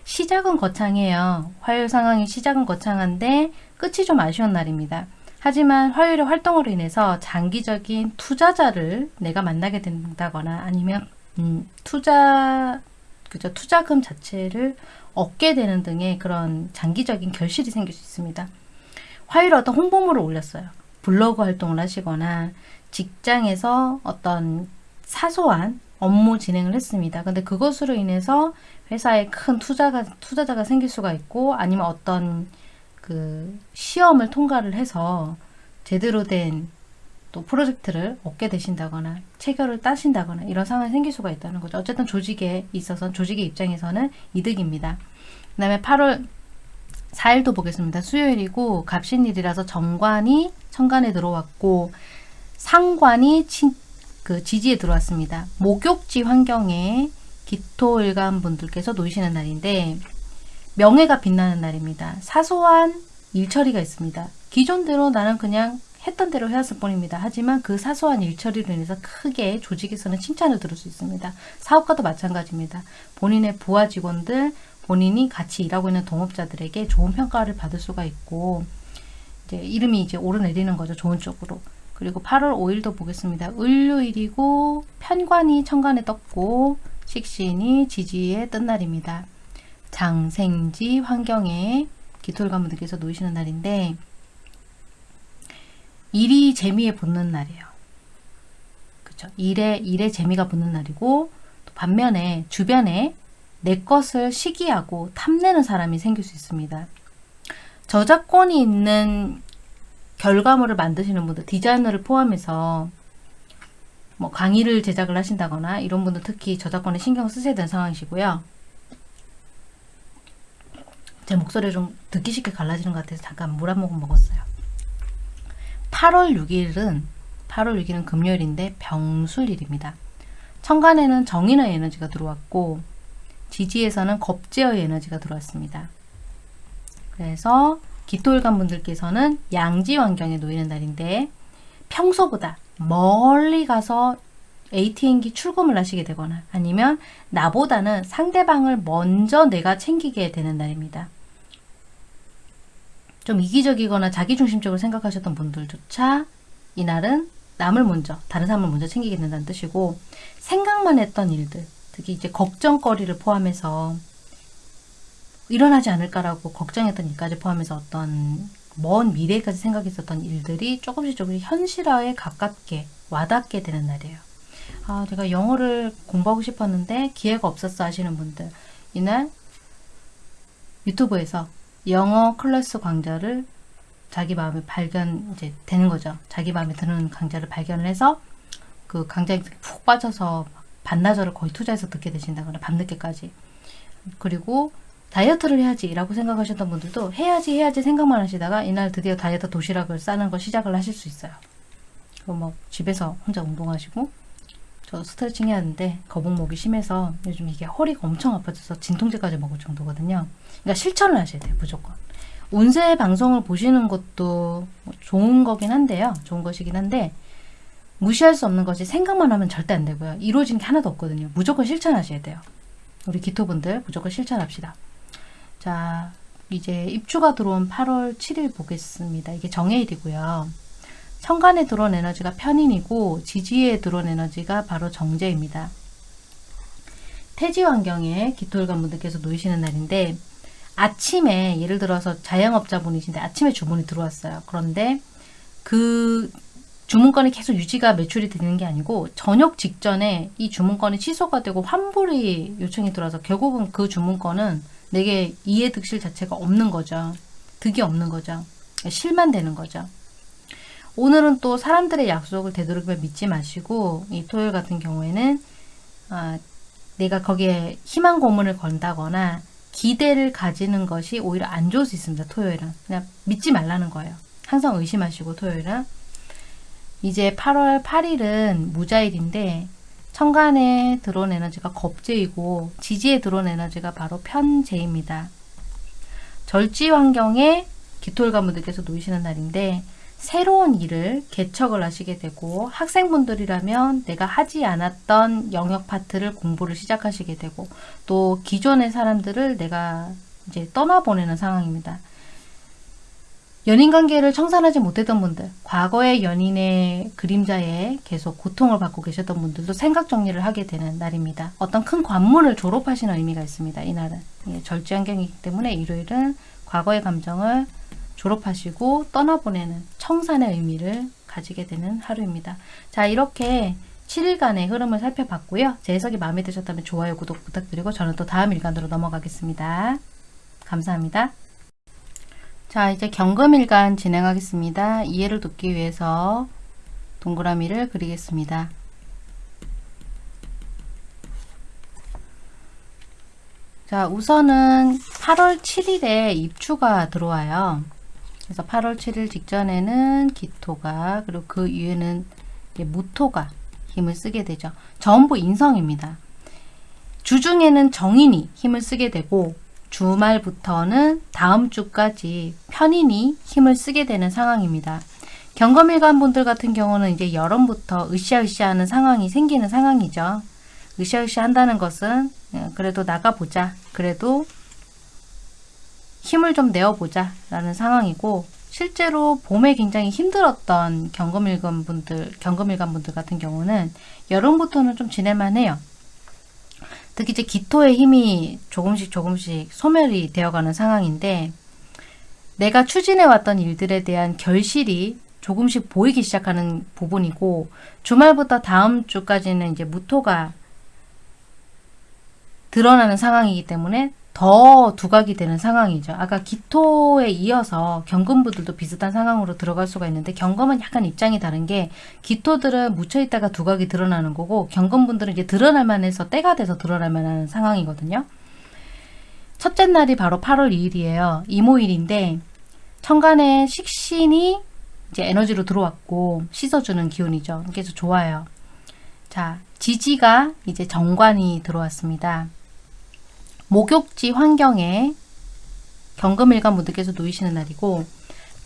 시작은 거창해요. 화요일 상황이 시작은 거창한데 끝이 좀 아쉬운 날입니다. 하지만 화요일의 활동으로 인해서 장기적인 투자자를 내가 만나게 된다거나 아니면 음, 투자 그죠 투자금 자체를 얻게 되는 등의 그런 장기적인 결실이 생길 수 있습니다. 화요일 어떤 홍보물을 올렸어요. 블로그 활동을 하시거나 직장에서 어떤 사소한 업무 진행을 했습니다. 근데 그것으로 인해서 회사에 큰 투자가, 투자자가 생길 수가 있고 아니면 어떤 그 시험을 통과를 해서 제대로 된 또 프로젝트를 얻게 되신다거나 체결을 따신다거나 이런 상황이 생길 수가 있다는 거죠. 어쨌든 조직에 있어서 조직의 입장에서는 이득입니다. 그 다음에 8월 4일도 보겠습니다. 수요일이고 갑신일이라서 정관이 천간에 들어왔고 상관이 친, 그 지지에 들어왔습니다. 목욕지 환경에 기토일간 분들께서 놓이시는 날인데 명예가 빛나는 날입니다. 사소한 일처리가 있습니다. 기존대로 나는 그냥 했던 대로 해왔을 뿐입니다. 하지만 그 사소한 일처리로 인해서 크게 조직에서는 칭찬을 들을 수 있습니다. 사업가도 마찬가지입니다. 본인의 부하 직원들, 본인이 같이 일하고 있는 동업자들에게 좋은 평가를 받을 수가 있고 이제 이름이 이제 오르내리는 거죠. 좋은 쪽으로. 그리고 8월 5일도 보겠습니다. 을요일이고 편관이 천간에 떴고 식신이 지지에 뜬 날입니다. 장생지 환경에 기토일관분들께서 놓이시는 날인데 일이 재미에 붙는 날이에요. 그렇죠? 일에 일에 재미가 붙는 날이고 반면에 주변에 내 것을 시기하고 탐내는 사람이 생길 수 있습니다. 저작권이 있는 결과물을 만드시는 분들, 디자이너를 포함해서 뭐 강의를 제작을 하신다거나 이런 분들 특히 저작권에 신경 쓰셔야 되는 상황이시고요. 제 목소리 좀 듣기 쉽게 갈라지는 것 같아서 잠깐 물 한 모금 먹었어요. 8월 6일은 8월 6일은 금요일인데 병술일입니다. 천간에는 정인의 에너지가 들어왔고 지지에서는 겁제어의 에너지가 들어왔습니다. 그래서 기토일관 분들께서는 양지 환경에 놓이는 날인데 평소보다 멀리 가서 ATM기 출금을 하시게 되거나 아니면 나보다는 상대방을 먼저 내가 챙기게 되는 날입니다. 좀 이기적이거나 자기중심적으로 생각하셨던 분들조차 이날은 남을 먼저, 다른 사람을 먼저 챙기게 된다는 뜻이고 생각만 했던 일들, 특히 이제 걱정거리를 포함해서 일어나지 않을까라고 걱정했던 일까지 포함해서 어떤 먼 미래까지 생각했었던 일들이 조금씩 조금씩 현실화에 가깝게 와닿게 되는 날이에요. 아, 제가 영어를 공부하고 싶었는데 기회가 없었어 하시는 분들 이날 유튜브에서 영어 클래스 강좌를 자기 마음에 발견 이제 되는 거죠. 자기 마음에 드는 강좌를 발견을 해서 그 강좌에 푹 빠져서 반나절을 거의 투자해서 듣게 되신다거나 밤늦게까지 그리고 다이어트를 해야지 라고 생각하셨던 분들도 해야지 해야지 생각만 하시다가 이날 드디어 다이어트 도시락을 싸는 걸 시작을 하실 수 있어요. 뭐 집에서 혼자 운동하시고 저 스트레칭 해야 하는데 거북목이 심해서 요즘 이게 허리가 엄청 아파져서 진통제까지 먹을 정도거든요. 그러니까 실천을 하셔야 돼요. 무조건. 운세 방송을 보시는 것도 뭐 좋은 거긴 한데요. 좋은 것이긴 한데 무시할 수 없는 것이 생각만 하면 절대 안 되고요. 이루어진 게 하나도 없거든요. 무조건 실천하셔야 돼요. 우리 기토분들 무조건 실천합시다. 자, 이제 입주가 들어온 8월 7일 보겠습니다. 이게 정해일이고요. 천간에 들어온 에너지가 편인이고 지지에 들어온 에너지가 바로 정제입니다. 태지 환경에 기토일관 분들께서 놓이시는 날인데 아침에 예를 들어서 자영업자분이신데 아침에 주문이 들어왔어요. 그런데 그 주문건이 계속 유지가 매출이 되는 게 아니고 저녁 직전에 이 주문건이 취소가 되고 환불이 요청이 들어와서 결국은 그 주문건은 내게 이해득실 자체가 없는 거죠. 득이 없는 거죠. 실만 되는 거죠. 오늘은 또 사람들의 약속을 되도록이면 믿지 마시고 이 토요일 같은 경우에는 아, 내가 거기에 희망 고문을 건다거나 기대를 가지는 것이 오히려 안 좋을 수 있습니다. 토요일은. 그냥 믿지 말라는 거예요. 항상 의심하시고 토요일은. 이제 8월 8일은 무자일인데 천간에 들어온 에너지가 겁재이고 지지에 들어온 에너지가 바로 편재입니다. 절지 환경에 기토일관분들께서 놓이시는 날인데 새로운 일을 개척을 하시게 되고 학생분들이라면 내가 하지 않았던 영역 파트를 공부를 시작하시게 되고 또 기존의 사람들을 내가 이제 떠나보내는 상황입니다. 연인관계를 청산하지 못했던 분들, 과거의 연인의 그림자에 계속 고통을 받고 계셨던 분들도 생각 정리를 하게 되는 날입니다. 어떤 큰 관문을 졸업하시는 의미가 있습니다. 이날은. 예, 절지환경이기 때문에 일요일은 과거의 감정을 졸업하시고 떠나보내는 청산의 의미를 가지게 되는 하루입니다. 자 이렇게 7일간의 흐름을 살펴봤고요. 제 해석이 마음에 드셨다면 좋아요, 구독 부탁드리고 저는 또 다음 일간으로 넘어가겠습니다. 감사합니다. 자 이제 경금일간 진행하겠습니다. 이해를 돕기 위해서 동그라미를 그리겠습니다. 자 우선은 8월 7일에 입추가 들어와요. 그래서 8월 7일 직전에는 기토가 그리고 그 이후에는 무토가 힘을 쓰게 되죠. 전부 인성입니다. 주중에는 정인이 힘을 쓰게 되고 주말부터는 다음 주까지 편인이 힘을 쓰게 되는 상황입니다. 경검일관 분들 같은 경우는 이제 여름부터 으쌰으쌰 하는 상황이 생기는 상황이죠. 으쌰으쌰 한다는 것은 예, 그래도 나가보자. 그래도 힘을 좀 내어보자 라는 상황이고 실제로 봄에 굉장히 힘들었던 경검일관 분들, 경검일관 분들 같은 경우는 여름부터는 좀 지낼만 해요. 특히 이제 기토의 힘이 조금씩 조금씩 소멸이 되어가는 상황인데 내가 추진해왔던 일들에 대한 결실이 조금씩 보이기 시작하는 부분이고 주말부터 다음 주까지는 이제 무토가 드러나는 상황이기 때문에 더 두각이 되는 상황이죠. 아까 기토에 이어서 경금부들도 비슷한 상황으로 들어갈 수가 있는데 경금은 약간 입장이 다른 게 기토들은 묻혀있다가 두각이 드러나는 거고 경금분들은 이제 드러날 만 해서 때가 돼서 드러날 만한 상황이거든요. 첫째 날이 바로 8월 2일이에요. 이모일인데 천간에 식신이 이제 에너지로 들어왔고 씻어주는 기운이죠. 그래서 좋아요. 자, 지지가 이제 정관이 들어왔습니다. 목욕지 환경에 경금일관 분들께서 놓이시는 날이고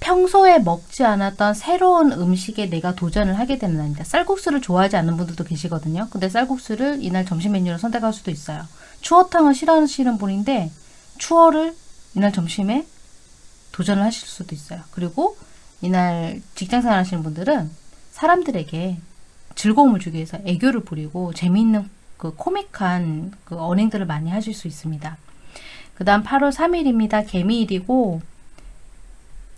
평소에 먹지 않았던 새로운 음식에 내가 도전을 하게 되는 날입니다. 쌀국수를 좋아하지 않는 분들도 계시거든요. 근데 쌀국수를 이날 점심 메뉴로 선택할 수도 있어요. 추어탕을 싫어하시는 분인데 추어를 이날 점심에 도전을 하실 수도 있어요. 그리고 이날 직장생활 하시는 분들은 사람들에게 즐거움을 주기 위해서 애교를 부리고 재미있는 그 코믹한 그 언행들을 많이 하실 수 있습니다. 그 다음 8월 3일입니다. 개미일이고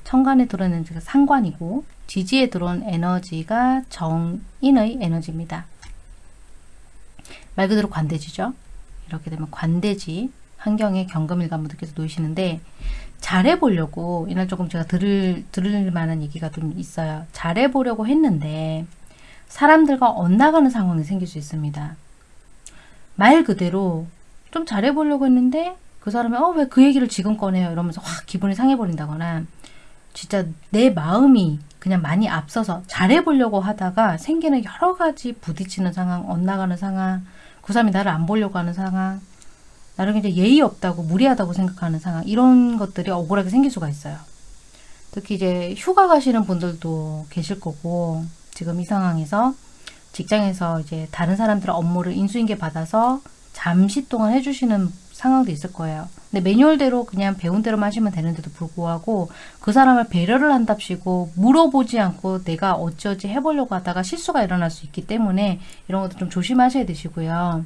천간에 들어오는 에너지가 상관이고 지지에 들어온 에너지가 정인의 에너지입니다. 말 그대로 관대지죠. 이렇게 되면 관대지 환경에 경금일관 분들께서 놓이시는데 잘해보려고 이날 조금 제가 들을, 들을 만한 얘기가 좀 있어요. 잘해보려고 했는데 사람들과 엇나가는 상황이 생길 수 있습니다. 말 그대로 좀 잘해보려고 했는데 그 사람이 어 왜 그 얘기를 지금 꺼내요 이러면서 확 기분이 상해버린다거나 진짜 내 마음이 그냥 많이 앞서서 잘해보려고 하다가 생기는 여러 가지 부딪히는 상황, 엇나가는 상황, 그 사람이 나를 안 보려고 하는 상황, 나를 굉장히 예의 없다고 무리하다고 생각하는 상황 이런 것들이 억울하게 생길 수가 있어요. 특히 이제 휴가 가시는 분들도 계실 거고 지금 이 상황에서 직장에서 이제 다른 사람들의 업무를 인수인계 받아서 잠시 동안 해주시는 상황도 있을 거예요. 근데 매뉴얼대로 그냥 배운 대로만 하시면 되는데도 불구하고 그 사람을 배려를 한답시고 물어보지 않고 내가 어찌어찌 해보려고 하다가 실수가 일어날 수 있기 때문에 이런 것도 좀 조심하셔야 되시고요.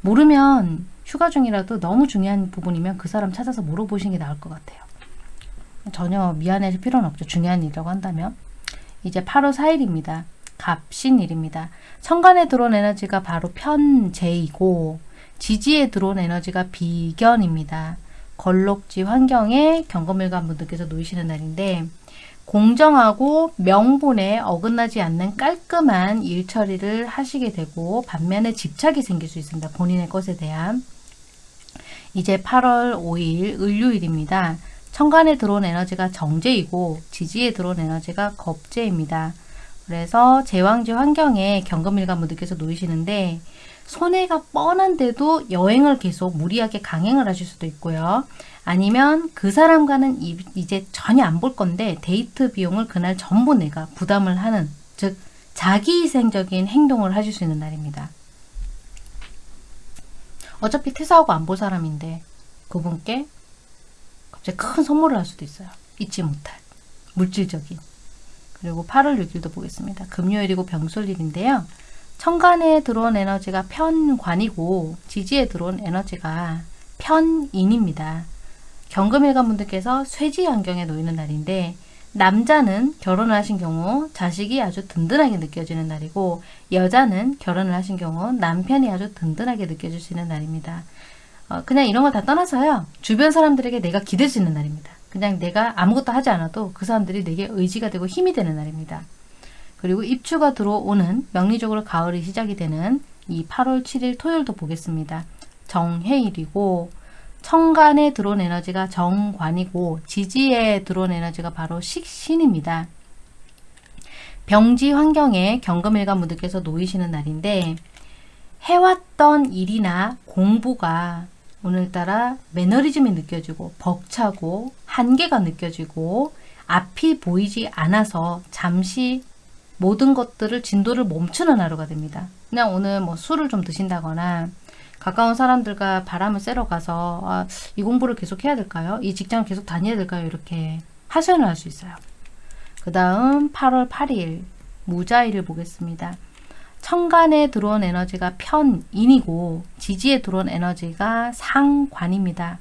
모르면 휴가 중이라도 너무 중요한 부분이면 그 사람 찾아서 물어보시는 게 나을 것 같아요. 전혀 미안해질 필요는 없죠. 중요한 일이라고 한다면. 이제 8월 4일입니다. 갑신일입니다. 천간에 들어온 에너지가 바로 편재이고 지지에 들어온 에너지가 비견입니다. 걸록지 환경에 경금일관 분들께서 놓이시는 날인데 공정하고 명분에 어긋나지 않는 깔끔한 일 처리를 하시게 되고 반면에 집착이 생길 수 있습니다. 본인의 것에 대한 이제 8월 5일 을류일입니다. 천간에 들어온 에너지가 정제이고 지지에 들어온 에너지가 겁제입니다. 그래서 제왕지 환경에 경금일관 분들께서 놓이시는데 손해가 뻔한데도 여행을 계속 무리하게 강행을 하실 수도 있고요. 아니면 그 사람과는 이제 전혀 안 볼 건데 데이트 비용을 그날 전부 내가 부담을 하는 즉 자기 희생적인 행동을 하실 수 있는 날입니다. 어차피 퇴사하고 안 볼 사람인데 그분께 갑자기 큰 선물을 할 수도 있어요. 잊지 못할 물질적인 그리고 8월 6일도 보겠습니다. 금요일이고 병술일인데요. 천간에 들어온 에너지가 편관이고 지지에 들어온 에너지가 편인입니다. 경금일관 분들께서 쇠지 환경에 놓이는 날인데 남자는 결혼을 하신 경우 자식이 아주 든든하게 느껴지는 날이고 여자는 결혼을 하신 경우 남편이 아주 든든하게 있는 날입니다. 어, 그냥 이런 걸 다 떠나서요. 주변 사람들에게 내가 있는 날입니다. 그냥 내가 아무것도 하지 않아도 그 사람들이 내게 의지가 되고 힘이 되는 날입니다. 그리고 입추가 들어오는 명리적으로 가을이 시작이 되는 이 8월 7일 토요일도 보겠습니다. 정해일이고 청간에 들어온 에너지가 정관이고 지지에 들어온 에너지가 바로 식신입니다. 병지 환경에 경금일관 분들께서 놓이시는 날인데 해왔던 일이나 공부가 오늘따라 매너리즘이 느껴지고 벅차고 한계가 느껴지고 앞이 보이지 않아서 잠시 모든 것들을 진도를 멈추는 하루가 됩니다. 그냥 오늘 뭐 술을 좀 드신다거나 가까운 사람들과 바람을 쐬러 가서 아, 이 공부를 계속 해야 될까요? 이 직장을 계속 다녀야 될까요? 이렇게 하소연을 할 수 있어요. 그 다음 8월 8일 무자일을 보겠습니다. 천간에 들어온 에너지가 편인이고 지지에 들어온 에너지가 상관입니다.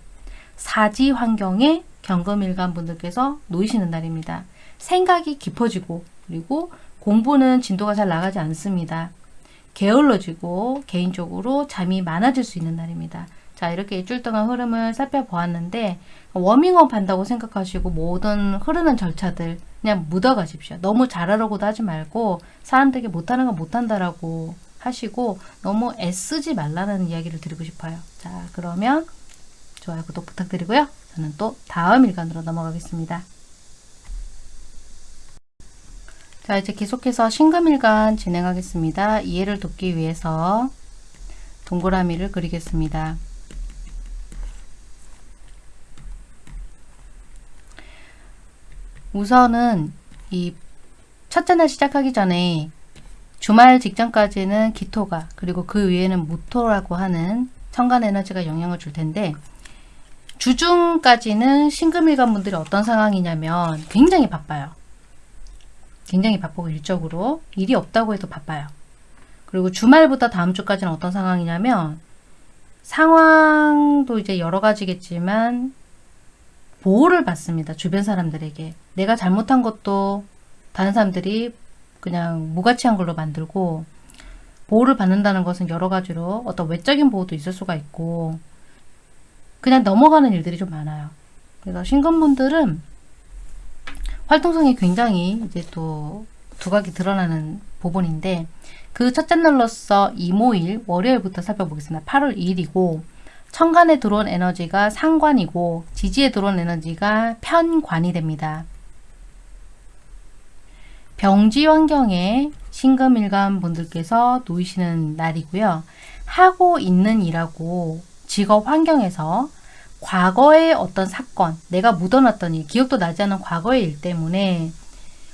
사지 환경에 경금일간 분들께서 놓이시는 날입니다. 생각이 깊어지고 그리고 공부는 진도가 잘 나가지 않습니다. 게을러지고 개인적으로 잠이 많아질 수 있는 날입니다. 자 이렇게 일주일 동안 흐름을 살펴보았는데 워밍업 한다고 생각하시고 모든 흐르는 절차들 그냥 묻어 가십시오. 너무 잘하려고도 하지 말고 사람들에게 못하는 건 못한다라고 하시고 너무 애쓰지 말라는 이야기를 드리고 싶어요. 자 그러면 좋아요 구독 부탁드리고요. 저는 또 다음 일간으로 넘어가겠습니다. 자 이제 계속해서 신금일간 진행하겠습니다. 이해를 돕기 위해서 동그라미를 그리겠습니다. 우선은 이 첫째 날 시작하기 전에 주말 직전까지는 기토가 그리고 그 위에는 무토라고 하는 천간 에너지가 영향을 줄 텐데 주중까지는 신금일간 분들이 어떤 상황이냐면 굉장히 바빠요. 굉장히 바쁘고 일적으로 일이 없다고 해도 바빠요. 그리고 주말부터 다음 주까지는 어떤 상황이냐면 상황도 이제 여러 가지겠지만 보호를 받습니다. 주변 사람들에게. 내가 잘못한 것도 다른 사람들이 그냥 무가치한 걸로 만들고 보호를 받는다는 것은 여러 가지로 어떤 외적인 보호도 있을 수가 있고 그냥 넘어가는 일들이 좀 많아요. 그래서 신금분들은 활동성이 굉장히 이제 또 두각이 드러나는 부분인데 그 첫째 날로서 이모일 월요일부터 살펴보겠습니다. 8월 2일이고 천간에 들어온 에너지가 상관이고 지지에 들어온 에너지가 편관이 됩니다. 병지 환경에 신금일간 분들께서 놓이시는 날이고요. 하고 있는 일하고 직업 환경에서 과거의 어떤 사건, 내가 묻어놨던 일, 기억도 나지 않은 과거의 일 때문에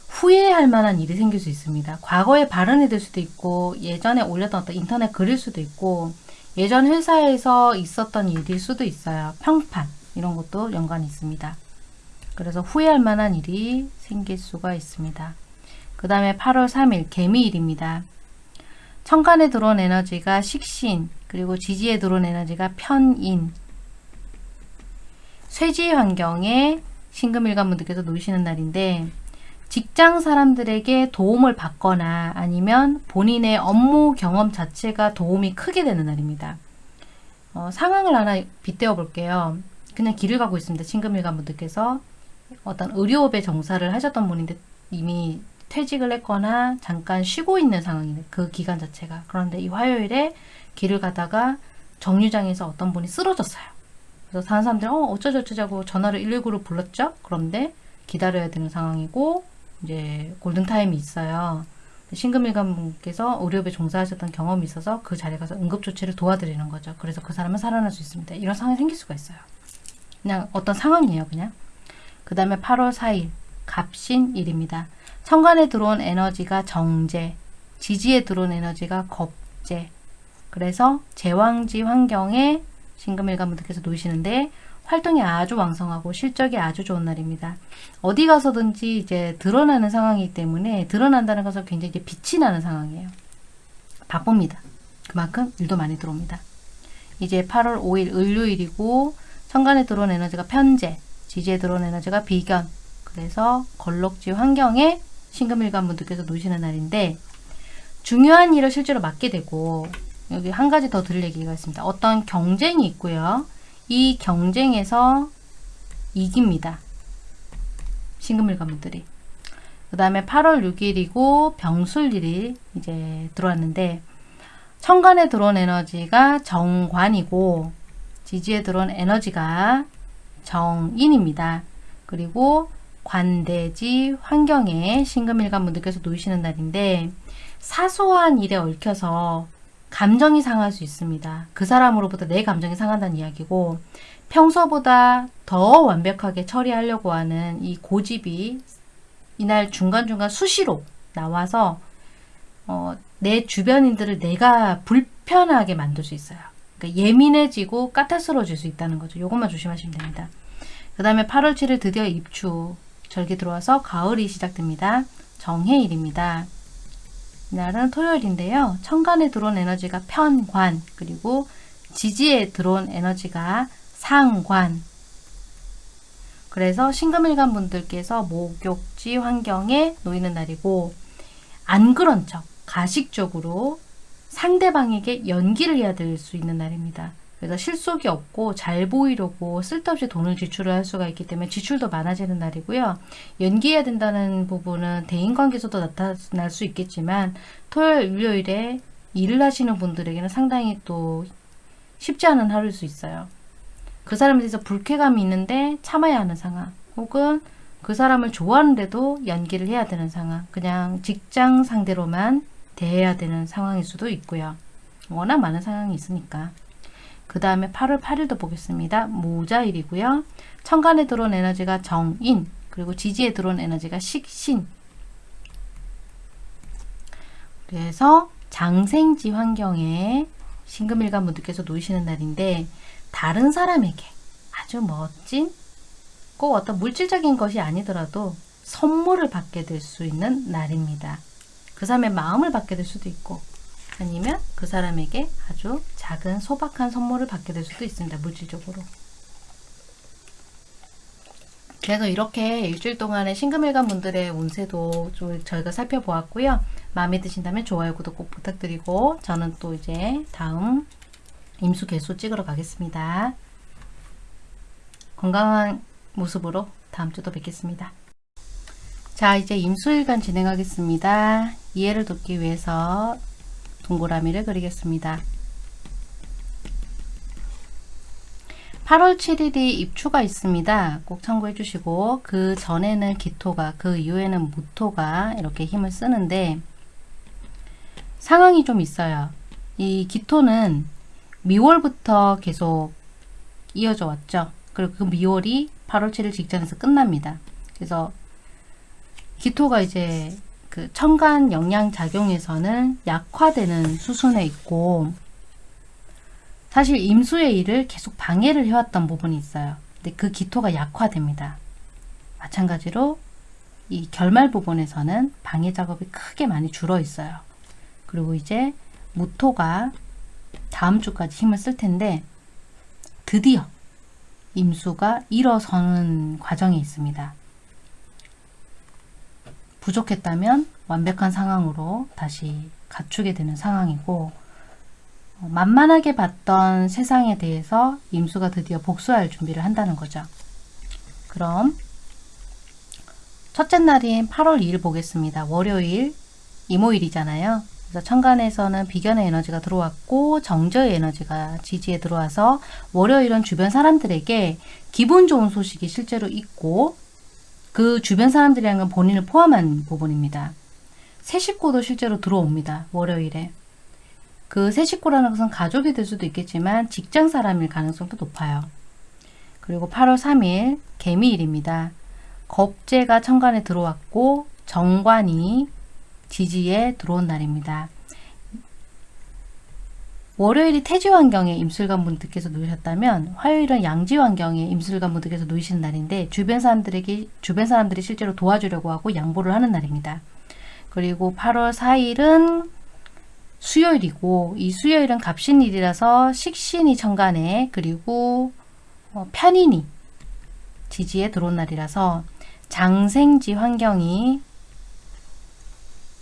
후회할 만한 일이 생길 수 있습니다. 과거에 발언이 될 수도 있고 예전에 올렸던 어떤 인터넷 글일 수도 있고 예전 회사에서 있었던 일일 수도 있어요. 평판 이런 것도 연관이 있습니다. 그래서 후회할 만한 일이 생길 수가 있습니다. 그 다음에 8월 3일 개미일입니다. 천간에 들어온 에너지가 식신 그리고 지지에 들어온 에너지가 편인 쇠지 환경에 신금일관 분들께서 놓으시는 날인데 직장 사람들에게 도움을 받거나 아니면 본인의 업무 경험 자체가 도움이 크게 되는 날입니다. 어, 상황을 하나 빗대어 볼게요. 그냥 길을 가고 있습니다. 신금일관 분들께서 어떤 의료업에 정사를 하셨던 분인데 이미 퇴직을 했거나 잠깐 쉬고 있는 상황이네. 그 기간 자체가. 그런데 이 화요일에 길을 가다가 정류장에서 어떤 분이 쓰러졌어요. 그래서 다른 사람들이 어 어쩌저쩌자고 전화를 119를 불렀죠. 그런데 기다려야 되는 상황이고 이제 골든타임이 있어요. 신금일관 분께서 의료업에 종사하셨던 경험이 있어서 그 자리에 가서 응급조치를 도와드리는 거죠. 그래서 그 사람은 살아날 수 있습니다. 이런 상황이 생길 수가 있어요. 그냥 어떤 상황이에요. 그냥. 그 다음에 8월 4일 갑신일입니다. 천간에 들어온 에너지가 정제, 지지에 들어온 에너지가 겁제. 그래서 제왕지 환경에 신금일관 분들께서 놓이시는데 활동이 아주 왕성하고 실적이 아주 좋은 날입니다. 어디 가서든지 이제 드러나는 상황이기 때문에 드러난다는 것은 굉장히 빛이 나는 상황이에요. 바쁩니다. 그만큼 일도 많이 들어옵니다. 이제 8월 5일 을요일이고 천간에 들어온 에너지가 편재, 지지에 들어온 에너지가 비견. 그래서 걸럭지 환경에 신금일관 분들께서 놓으시는 날인데 중요한 일을 실제로 맡게 되고 여기 한 가지 더 드릴 얘기가 있습니다. 어떤 경쟁이 있고요. 이 경쟁에서 이깁니다. 신금일관 분들이. 그 다음에 8월 6일이고 병술일이 이제 들어왔는데 천간에 들어온 에너지가 정관이고 지지에 들어온 에너지가 정인입니다. 그리고 관대지 환경에 신금일관 분들께서 놓이시는 날인데 사소한 일에 얽혀서 감정이 상할 수 있습니다. 그 사람으로부터 내 감정이 상한다는 이야기고 평소보다 더 완벽하게 처리하려고 하는 이 고집이 이날 중간중간 수시로 나와서 어, 내 주변인들을 내가 불편하게 만들 수 있어요. 그러니까 예민해지고 까탈스러워질 수 있다는 거죠. 이것만 조심하시면 됩니다. 그 다음에 8월 7일 드디어 입추 절기 들어와서 가을이 시작됩니다. 정해일입니다. 이날은 토요일인데요. 천간에 들어온 에너지가 편관 그리고 지지에 들어온 에너지가 상관 그래서 신금일간 분들께서 목욕지 환경에 놓이는 날이고 안 그런 척 가식적으로 상대방에게 연기를 해야 될 수 있는 날입니다. 그래서 실속이 없고 잘 보이려고 쓸데없이 돈을 지출을 할 수가 있기 때문에 지출도 많아지는 날이고요. 연기해야 된다는 부분은 대인관계에서도 나타날 수 있겠지만 토요일, 일요일에 일을 하시는 분들에게는 상당히 또 쉽지 않은 하루일 수 있어요. 그 사람에 대해서 불쾌감이 있는데 참아야 하는 상황 혹은 그 사람을 좋아하는데도 연기를 해야 되는 상황 그냥 직장 상대로만 대해야 되는 상황일 수도 있고요. 워낙 많은 상황이 있으니까 그 다음에 8월 8일도 보겠습니다. 모자일이고요. 천간에 들어온 에너지가 정인 그리고 지지에 들어온 에너지가 식신 그래서 장생지 환경에 신금일관 분들께서 놓이시는 날인데 다른 사람에게 아주 멋진 꼭 어떤 물질적인 것이 아니더라도 선물을 받게 될 수 있는 날입니다. 그 사람의 마음을 받게 될 수도 있고 아니면 그 사람에게 아주 작은 소박한 선물을 받게 될 수도 있습니다. 물질적으로. 그래서 이렇게 일주일 동안의 신금일간 분들의 운세도 좀 저희가 살펴보았고요. 마음에 드신다면 좋아요, 구독 꼭 부탁드리고 저는 또 이제 다음 임수 개수 찍으러 가겠습니다. 건강한 모습으로 다음 주도 뵙겠습니다. 자 이제 임수일간 진행하겠습니다. 이해를 돕기 위해서 동그라미를 그리겠습니다. 8월 7일이 입추가 있습니다. 꼭 참고해 주시고 그 전에는 기토가 그 이후에는 무토가 이렇게 힘을 쓰는데 상황이 좀 있어요. 이 기토는 미월부터 계속 이어져 왔죠. 그리고 그 미월이 8월 7일 직전에서 끝납니다. 그래서 기토가 이제 그 천간 영양 작용에서는 약화되는 수순에 있고 사실 임수의 일을 계속 방해를 해왔던 부분이 있어요. 근데 그 기토가 약화됩니다. 마찬가지로 이 결말 부분에서는 방해 작업이 크게 많이 줄어 있어요. 그리고 이제 무토가 다음 주까지 힘을 쓸 텐데 드디어 임수가 일어서는 과정에 있습니다. 부족했다면 완벽한 상황으로 다시 갖추게 되는 상황이고 어, 만만하게 봤던 세상에 대해서 임수가 드디어 복수할 준비를 한다는 거죠. 그럼 첫째 날인 8월 2일 보겠습니다. 월요일 이모일이잖아요. 그래서 천간에서는 비견의 에너지가 들어왔고 정저의 에너지가 지지에 들어와서 월요일은 주변 사람들에게 기분 좋은 소식이 실제로 있고 그 주변 사람들이라는 건 본인을 포함한 부분입니다. 새 식구도 실제로 들어옵니다. 월요일에. 그 새 식구라는 것은 가족이 될 수도 있겠지만 직장 사람일 가능성도 높아요. 그리고 8월 3일 개미일입니다. 겁재가 천간에 들어왔고 정관이 지지에 들어온 날입니다. 월요일이 태지 환경에 임술관 분들께서 놓으셨다면 화요일은 양지 환경에 임술관 분들께서 놓이시는 날인데 주변 사람들에게 주변 사람들이 실제로 도와주려고 하고 양보를 하는 날입니다. 그리고 8월 4일은 수요일이고 이 수요일은 갑신일이라서 식신이 천간에 그리고 어, 편인이 지지에 들어온 날이라서 장생지 환경이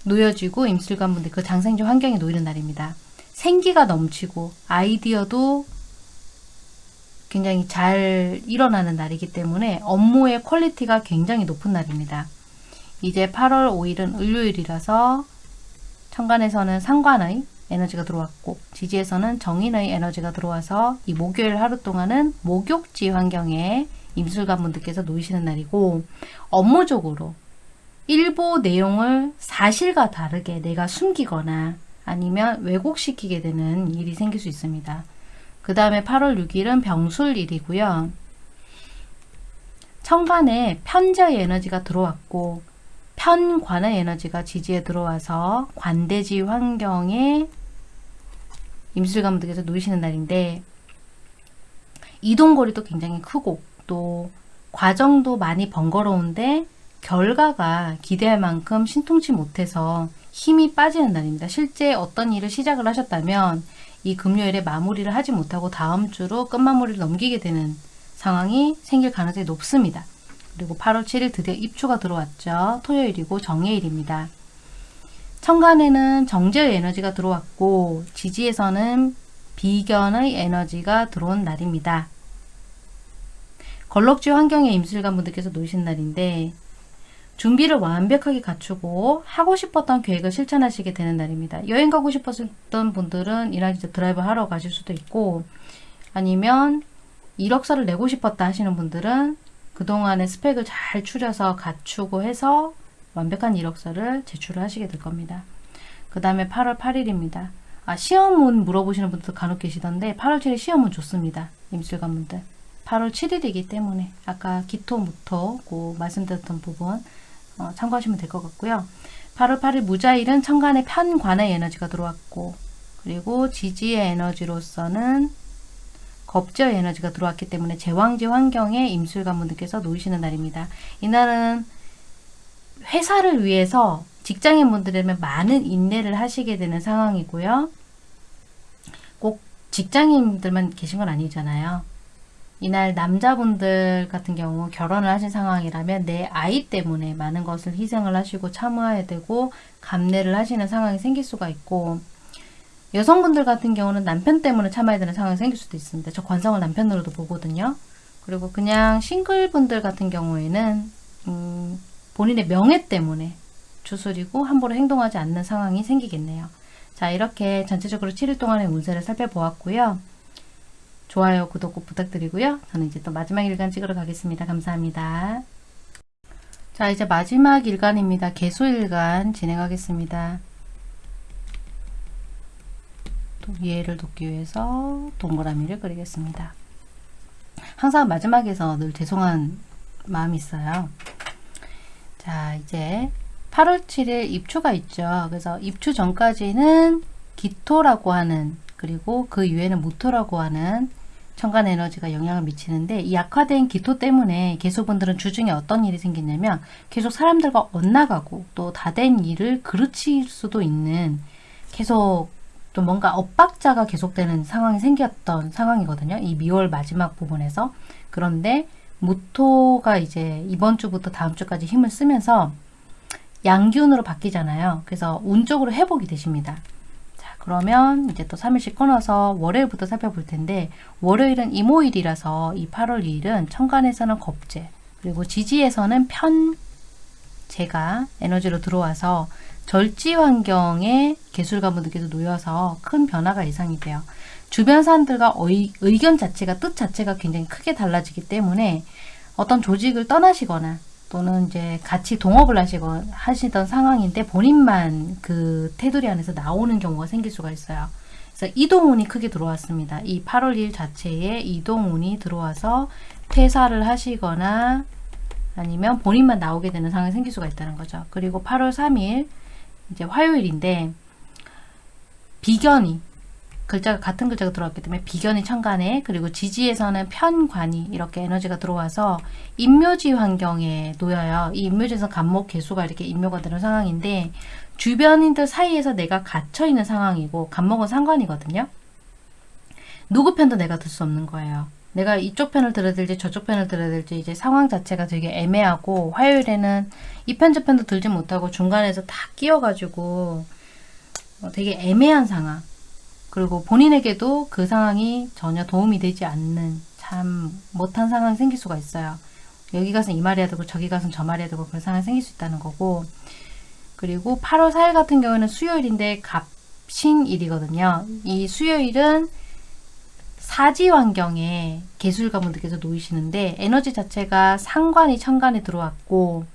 놓여지고 임수일간 분들 그 장생지 환경에 놓이는 날입니다. 생기가 넘치고 아이디어도 굉장히 잘 일어나는 날이기 때문에 업무의 quality가 굉장히 높은 날입니다. 이제 8월 5일은 을유일이라서 천간에서는 상관의 에너지가 들어왔고 지지에서는 정인의 에너지가 들어와서 이 목요일 하루 동안은 목욕지 환경에 임술관 분들께서 놓이시는 날이고 업무적으로 일부 내용을 사실과 다르게 내가 숨기거나 아니면 왜곡시키게 되는 일이 생길 수 있습니다. 그 다음에 8월 6일은 병술일이고요. 천간에 편자의 에너지가 들어왔고 편관의 에너지가 지지에 들어와서 관대지 환경에 임술관분들께서 놓이시는 날인데 이동거리도 굉장히 크고 또 과정도 많이 번거로운데 결과가 기대할 만큼 신통치 못해서 힘이 빠지는 날입니다. 실제 어떤 일을 시작을 하셨다면 이 금요일에 마무리를 하지 못하고 다음 주로 끝마무리를 넘기게 되는 상황이 생길 가능성이 높습니다. 그리고 8월 7일 드디어 입추가 들어왔죠. 토요일이고 정해일입니다. 천간에는 정제의 에너지가 들어왔고 지지에서는 비견의 에너지가 들어온 날입니다. 걸럭지 환경에 임술관 분들께서 놓으신 날인데 준비를 완벽하게 갖추고 하고 싶었던 계획을 실천하시게 되는 날입니다. 여행 가고 싶었던 분들은 이날 이제 드라이브 하러 가실 수도 있고 아니면 이력서를 내고 싶었다 하시는 분들은 그동안의 스펙을 잘 추려서 갖추고 해서 완벽한 이력서를 제출을 하시게 될 겁니다. 그 다음에 8월 8일입니다. 아, 시험은 물어보시는 분들 간혹 계시던데 8월 7일 시험은 좋습니다. 임술관 분들. 8월 7일이기 때문에 아까 기토, 무토 고 말씀드렸던 부분 어, 참고하시면 될 것 같고요. 8월 8일 무자일은 천간의 편관의 에너지가 들어왔고 그리고 지지의 에너지로서는 겁저의 에너지가 들어왔기 때문에 제왕지 환경에 임술관 분들께서 놓이시는 날입니다. 이날은 회사를 위해서 직장인 분들에게 많은 인내를 하시게 되는 상황이고요. 꼭 직장인들만 계신 건 아니잖아요. 이날 남자분들 같은 경우 결혼을 하신 상황이라면 내 아이 때문에 많은 것을 희생을 하시고 참아야 되고 감내를 하시는 상황이 생길 수가 있고 여성분들 같은 경우는 남편 때문에 참아야 되는 상황이 생길 수도 있습니다. 저 관성을 남편으로도 보거든요. 그리고 그냥 싱글분들 같은 경우에는 음, 본인의 명예 때문에 주술이고 함부로 행동하지 않는 상황이 생기겠네요. 자 이렇게 전체적으로 7일 동안의 운세를 살펴보았고요. 좋아요, 구독 꼭 부탁드리고요. 저는 이제 또 마지막 일간 찍으러 가겠습니다. 감사합니다. 자, 이제 마지막 일간입니다. 개수일간 진행하겠습니다. 또 이해를 돕기 위해서 동그라미를 그리겠습니다. 항상 마지막에서 늘 죄송한 마음이 있어요. 자, 이제 8월 7일 입추가 있죠. 그래서 입추 전까지는 기토라고 하는 그리고 그 이후에는 무토라고 하는 천간 에너지가 영향을 미치는데 이 약화된 기토 때문에 개수분들은 주중에 어떤 일이 생기냐면 계속 사람들과 엇나가고 또 다 된 일을 그르칠 수도 있는 계속 또 뭔가 엇박자가 계속되는 상황이 생겼던 상황이거든요. 이 미월 마지막 부분에서. 그런데 무토가 이제 이번 주부터 다음 주까지 힘을 쓰면서 양기운으로 바뀌잖아요. 그래서 운 쪽으로 회복이 되십니다. 자, 그러면 이제 또 3일씩 끊어서 월요일부터 살펴볼 텐데 월요일은 이모일이라서 이 8월 2일은 천간에서는 겁재 그리고 지지에서는 편재가 에너지로 들어와서 절지 환경에 개술가분들께서 놓여서 큰 변화가 예상이 돼요. 주변 사람들과 의, 의견 자체가 뜻 자체가 굉장히 크게 달라지기 때문에 어떤 조직을 떠나시거나 또는 이제 같이 동업을 하시거 하시던 상황인데 본인만 그 테두리 안에서 나오는 경우가 생길 수가 있어요. 그래서 이동운이 크게 들어왔습니다. 이 8월 1일 자체에 이동운이 들어와서 퇴사를 하시거나 아니면 본인만 나오게 되는 상황이 생길 수가 있다는 거죠. 그리고 8월 3일 이제 화요일인데 비견이 글자가 같은 글자가 들어왔기 때문에 비견이 천간에 그리고 지지에서는 편관이 이렇게 에너지가 들어와서 인묘지 환경에 놓여요. 이 인묘지에서 간목 개수가 이렇게 인묘가 되는 상황인데 주변인들 사이에서 내가 갇혀 있는 상황이고 간목은 상관이거든요. 누구 편도 내가 들 수 없는 거예요. 내가 이쪽 편을 들어야 될지 저쪽 편을 들어야 될지 이제 상황 자체가 되게 애매하고 화요일에는 이 편 저 편도 들지 못하고 중간에서 다 끼어가지고 어, 되게 애매한 상황 그리고 본인에게도 그 상황이 전혀 도움이 되지 않는 참 못한 상황이 생길 수가 있어야 여기 가서 이 말해야 되고 저기 가서 저 말해야 되고 그런 상황이 생길 수 있다는 거고 그리고 8월 4일 같은 경우는 수요일인데 갑신일이거든요. 이 수요일은 사지 환경에 개술가분들께서 놓이시는데 에너지 자체가 상관이 천간에 들어왔고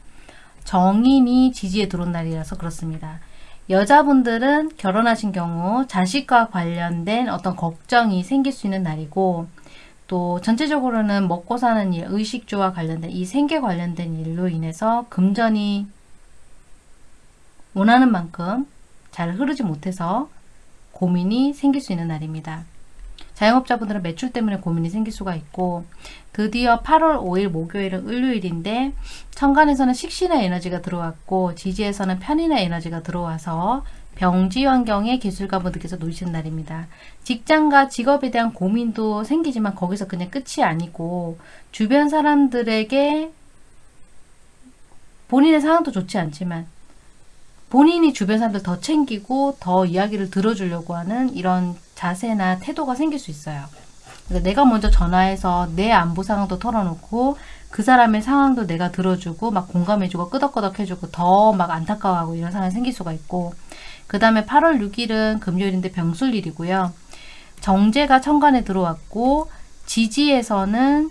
정인이 지지에 들어온 날이라서 그렇습니다. 여자분들은 결혼하신 경우 자식과 관련된 어떤 걱정이 생길 수 있는 날이고 또 전체적으로는 먹고 사는 일, 의식주와 관련된 이 생계 관련된 일로 인해서 금전이 원하는 만큼 잘 흐르지 못해서 고민이 생길 수 있는 날입니다. 자영업자분들은 매출 때문에 고민이 생길 수가 있고 드디어 8월 5일 목요일은 을요일인데 천간에서는 식신의 에너지가 들어왔고 지지에서는 편인의 에너지가 들어와서 병지 환경에 기술가분들께서 놓으시는 날입니다. 직장과 직업에 대한 고민도 생기지만 거기서 그냥 끝이 아니고 주변 사람들에게 본인의 상황도 좋지 않지만 본인이 주변 사람들 더 챙기고 더 이야기를 들어주려고 하는 이런 자세나 태도가 생길 수 있어요. 그러니까 내가 먼저 전화해서 내 안보 상황도 털어놓고 그 사람의 상황도 내가 들어주고 막 공감해주고 끄덕끄덕 해주고 더 막 안타까워하고 이런 상황이 생길 수가 있고 그 다음에 8월 6일은 금요일인데 병술일이고요. 정제가 천간에 들어왔고 지지에서는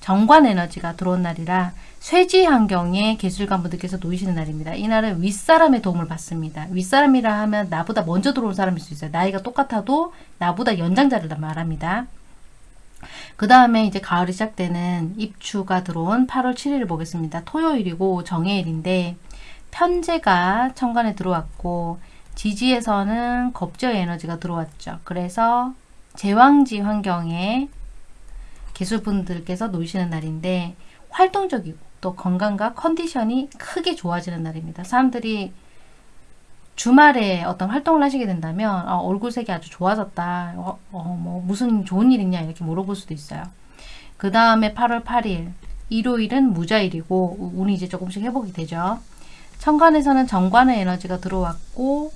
정관 에너지가 들어온 날이라 쇠지 환경에 기술관분들께서 놓이시는 날입니다. 이날은 윗사람의 도움을 받습니다. 윗사람이라 하면 나보다 먼저 들어온 사람일 수 있어요. 나이가 똑같아도 나보다 연장자를 말합니다. 그 다음에 이제 가을이 시작되는 입추가 들어온 8월 7일을 보겠습니다. 토요일이고 정해일인데 편제가 천간에 들어왔고 지지에서는 겁저의 에너지가 들어왔죠. 그래서 제왕지 환경에 기술분들께서 놓이시는 날인데 활동적이고 또 건강과 컨디션이 크게 좋아지는 날입니다. 사람들이 주말에 어떤 활동을 하시게 된다면 어, 얼굴색이 아주 좋아졌다. 어, 어, 뭐 무슨 좋은 일 있냐 이렇게 물어볼 수도 있어요. 그 다음에 8월 8일 일요일은 무자일이고 운이 이제 조금씩 회복이 되죠. 천간에서는 정관의 에너지가 들어왔고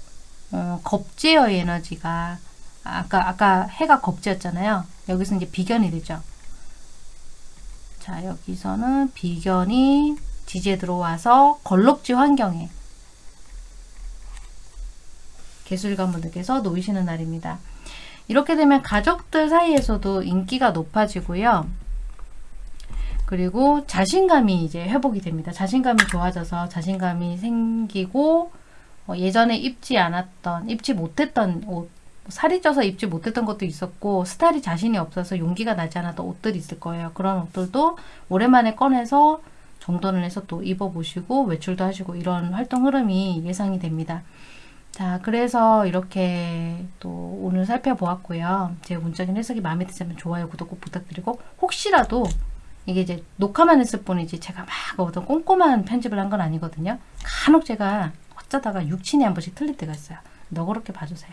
어, 겁제의 에너지가 아까 아까 해가 겁제였잖아요. 여기서 이제 비견이 되죠. 자 여기서는 비견이 지지에 들어와서 걸럭지 환경에 개술가분들께서 놓이시는 날입니다. 이렇게 되면 가족들 사이에서도 인기가 높아지고요. 그리고 자신감이 이제 회복이 됩니다. 자신감이 좋아져서 자신감이 생기고 어, 예전에 입지 않았던, 입지 못했던 옷, 살이 쪄서 입지 못했던 것도 있었고 스타일이 자신이 없어서 용기가 나지 않았던 옷들이 있을 거예요. 그런 옷들도 오랜만에 꺼내서 정돈을 해서 또 입어보시고 외출도 하시고 이런 활동 흐름이 예상이 됩니다. 자, 그래서 이렇게 또 오늘 살펴보았고요. 제 문적인 해석이 마음에 드시면 좋아요, 구독 꼭 부탁드리고 혹시라도 이게 이제 녹화만 했을 뿐이지 제가 막 어떤 꼼꼼한 편집을 한 건 아니거든요. 간혹 제가 어쩌다가 육친이 한 번씩 틀릴 때가 있어요. 너그럽게 봐주세요.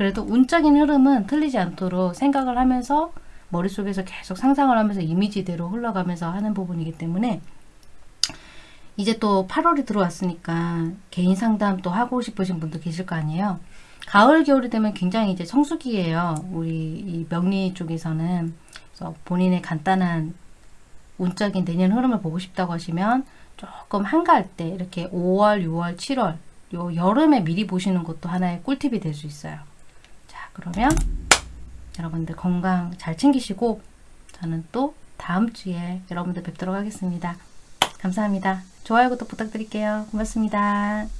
그래도 운적인 흐름은 틀리지 않도록 생각을 하면서 머릿속에서 계속 상상을 하면서 이미지대로 흘러가면서 하는 부분이기 때문에 이제 또 8월이 들어왔으니까 개인 상담 또 하고 싶으신 분도 계실 거 아니에요. 가을, 겨울이 되면 굉장히 이제 성수기예요. 우리 이 명리 쪽에서는. 그래서 본인의 간단한 운적인 내년 흐름을 보고 싶다고 하시면 조금 한가할 때 이렇게 5월, 6월, 7월 요 여름에 미리 보시는 것도 하나의 꿀팁이 될 수 있어요. 자, 그러면 여러분들 건강 잘 챙기시고 저는 또 다음 주에 여러분들 뵙도록 하겠습니다. 감사합니다. 좋아요, 구독 부탁드릴게요. 고맙습니다.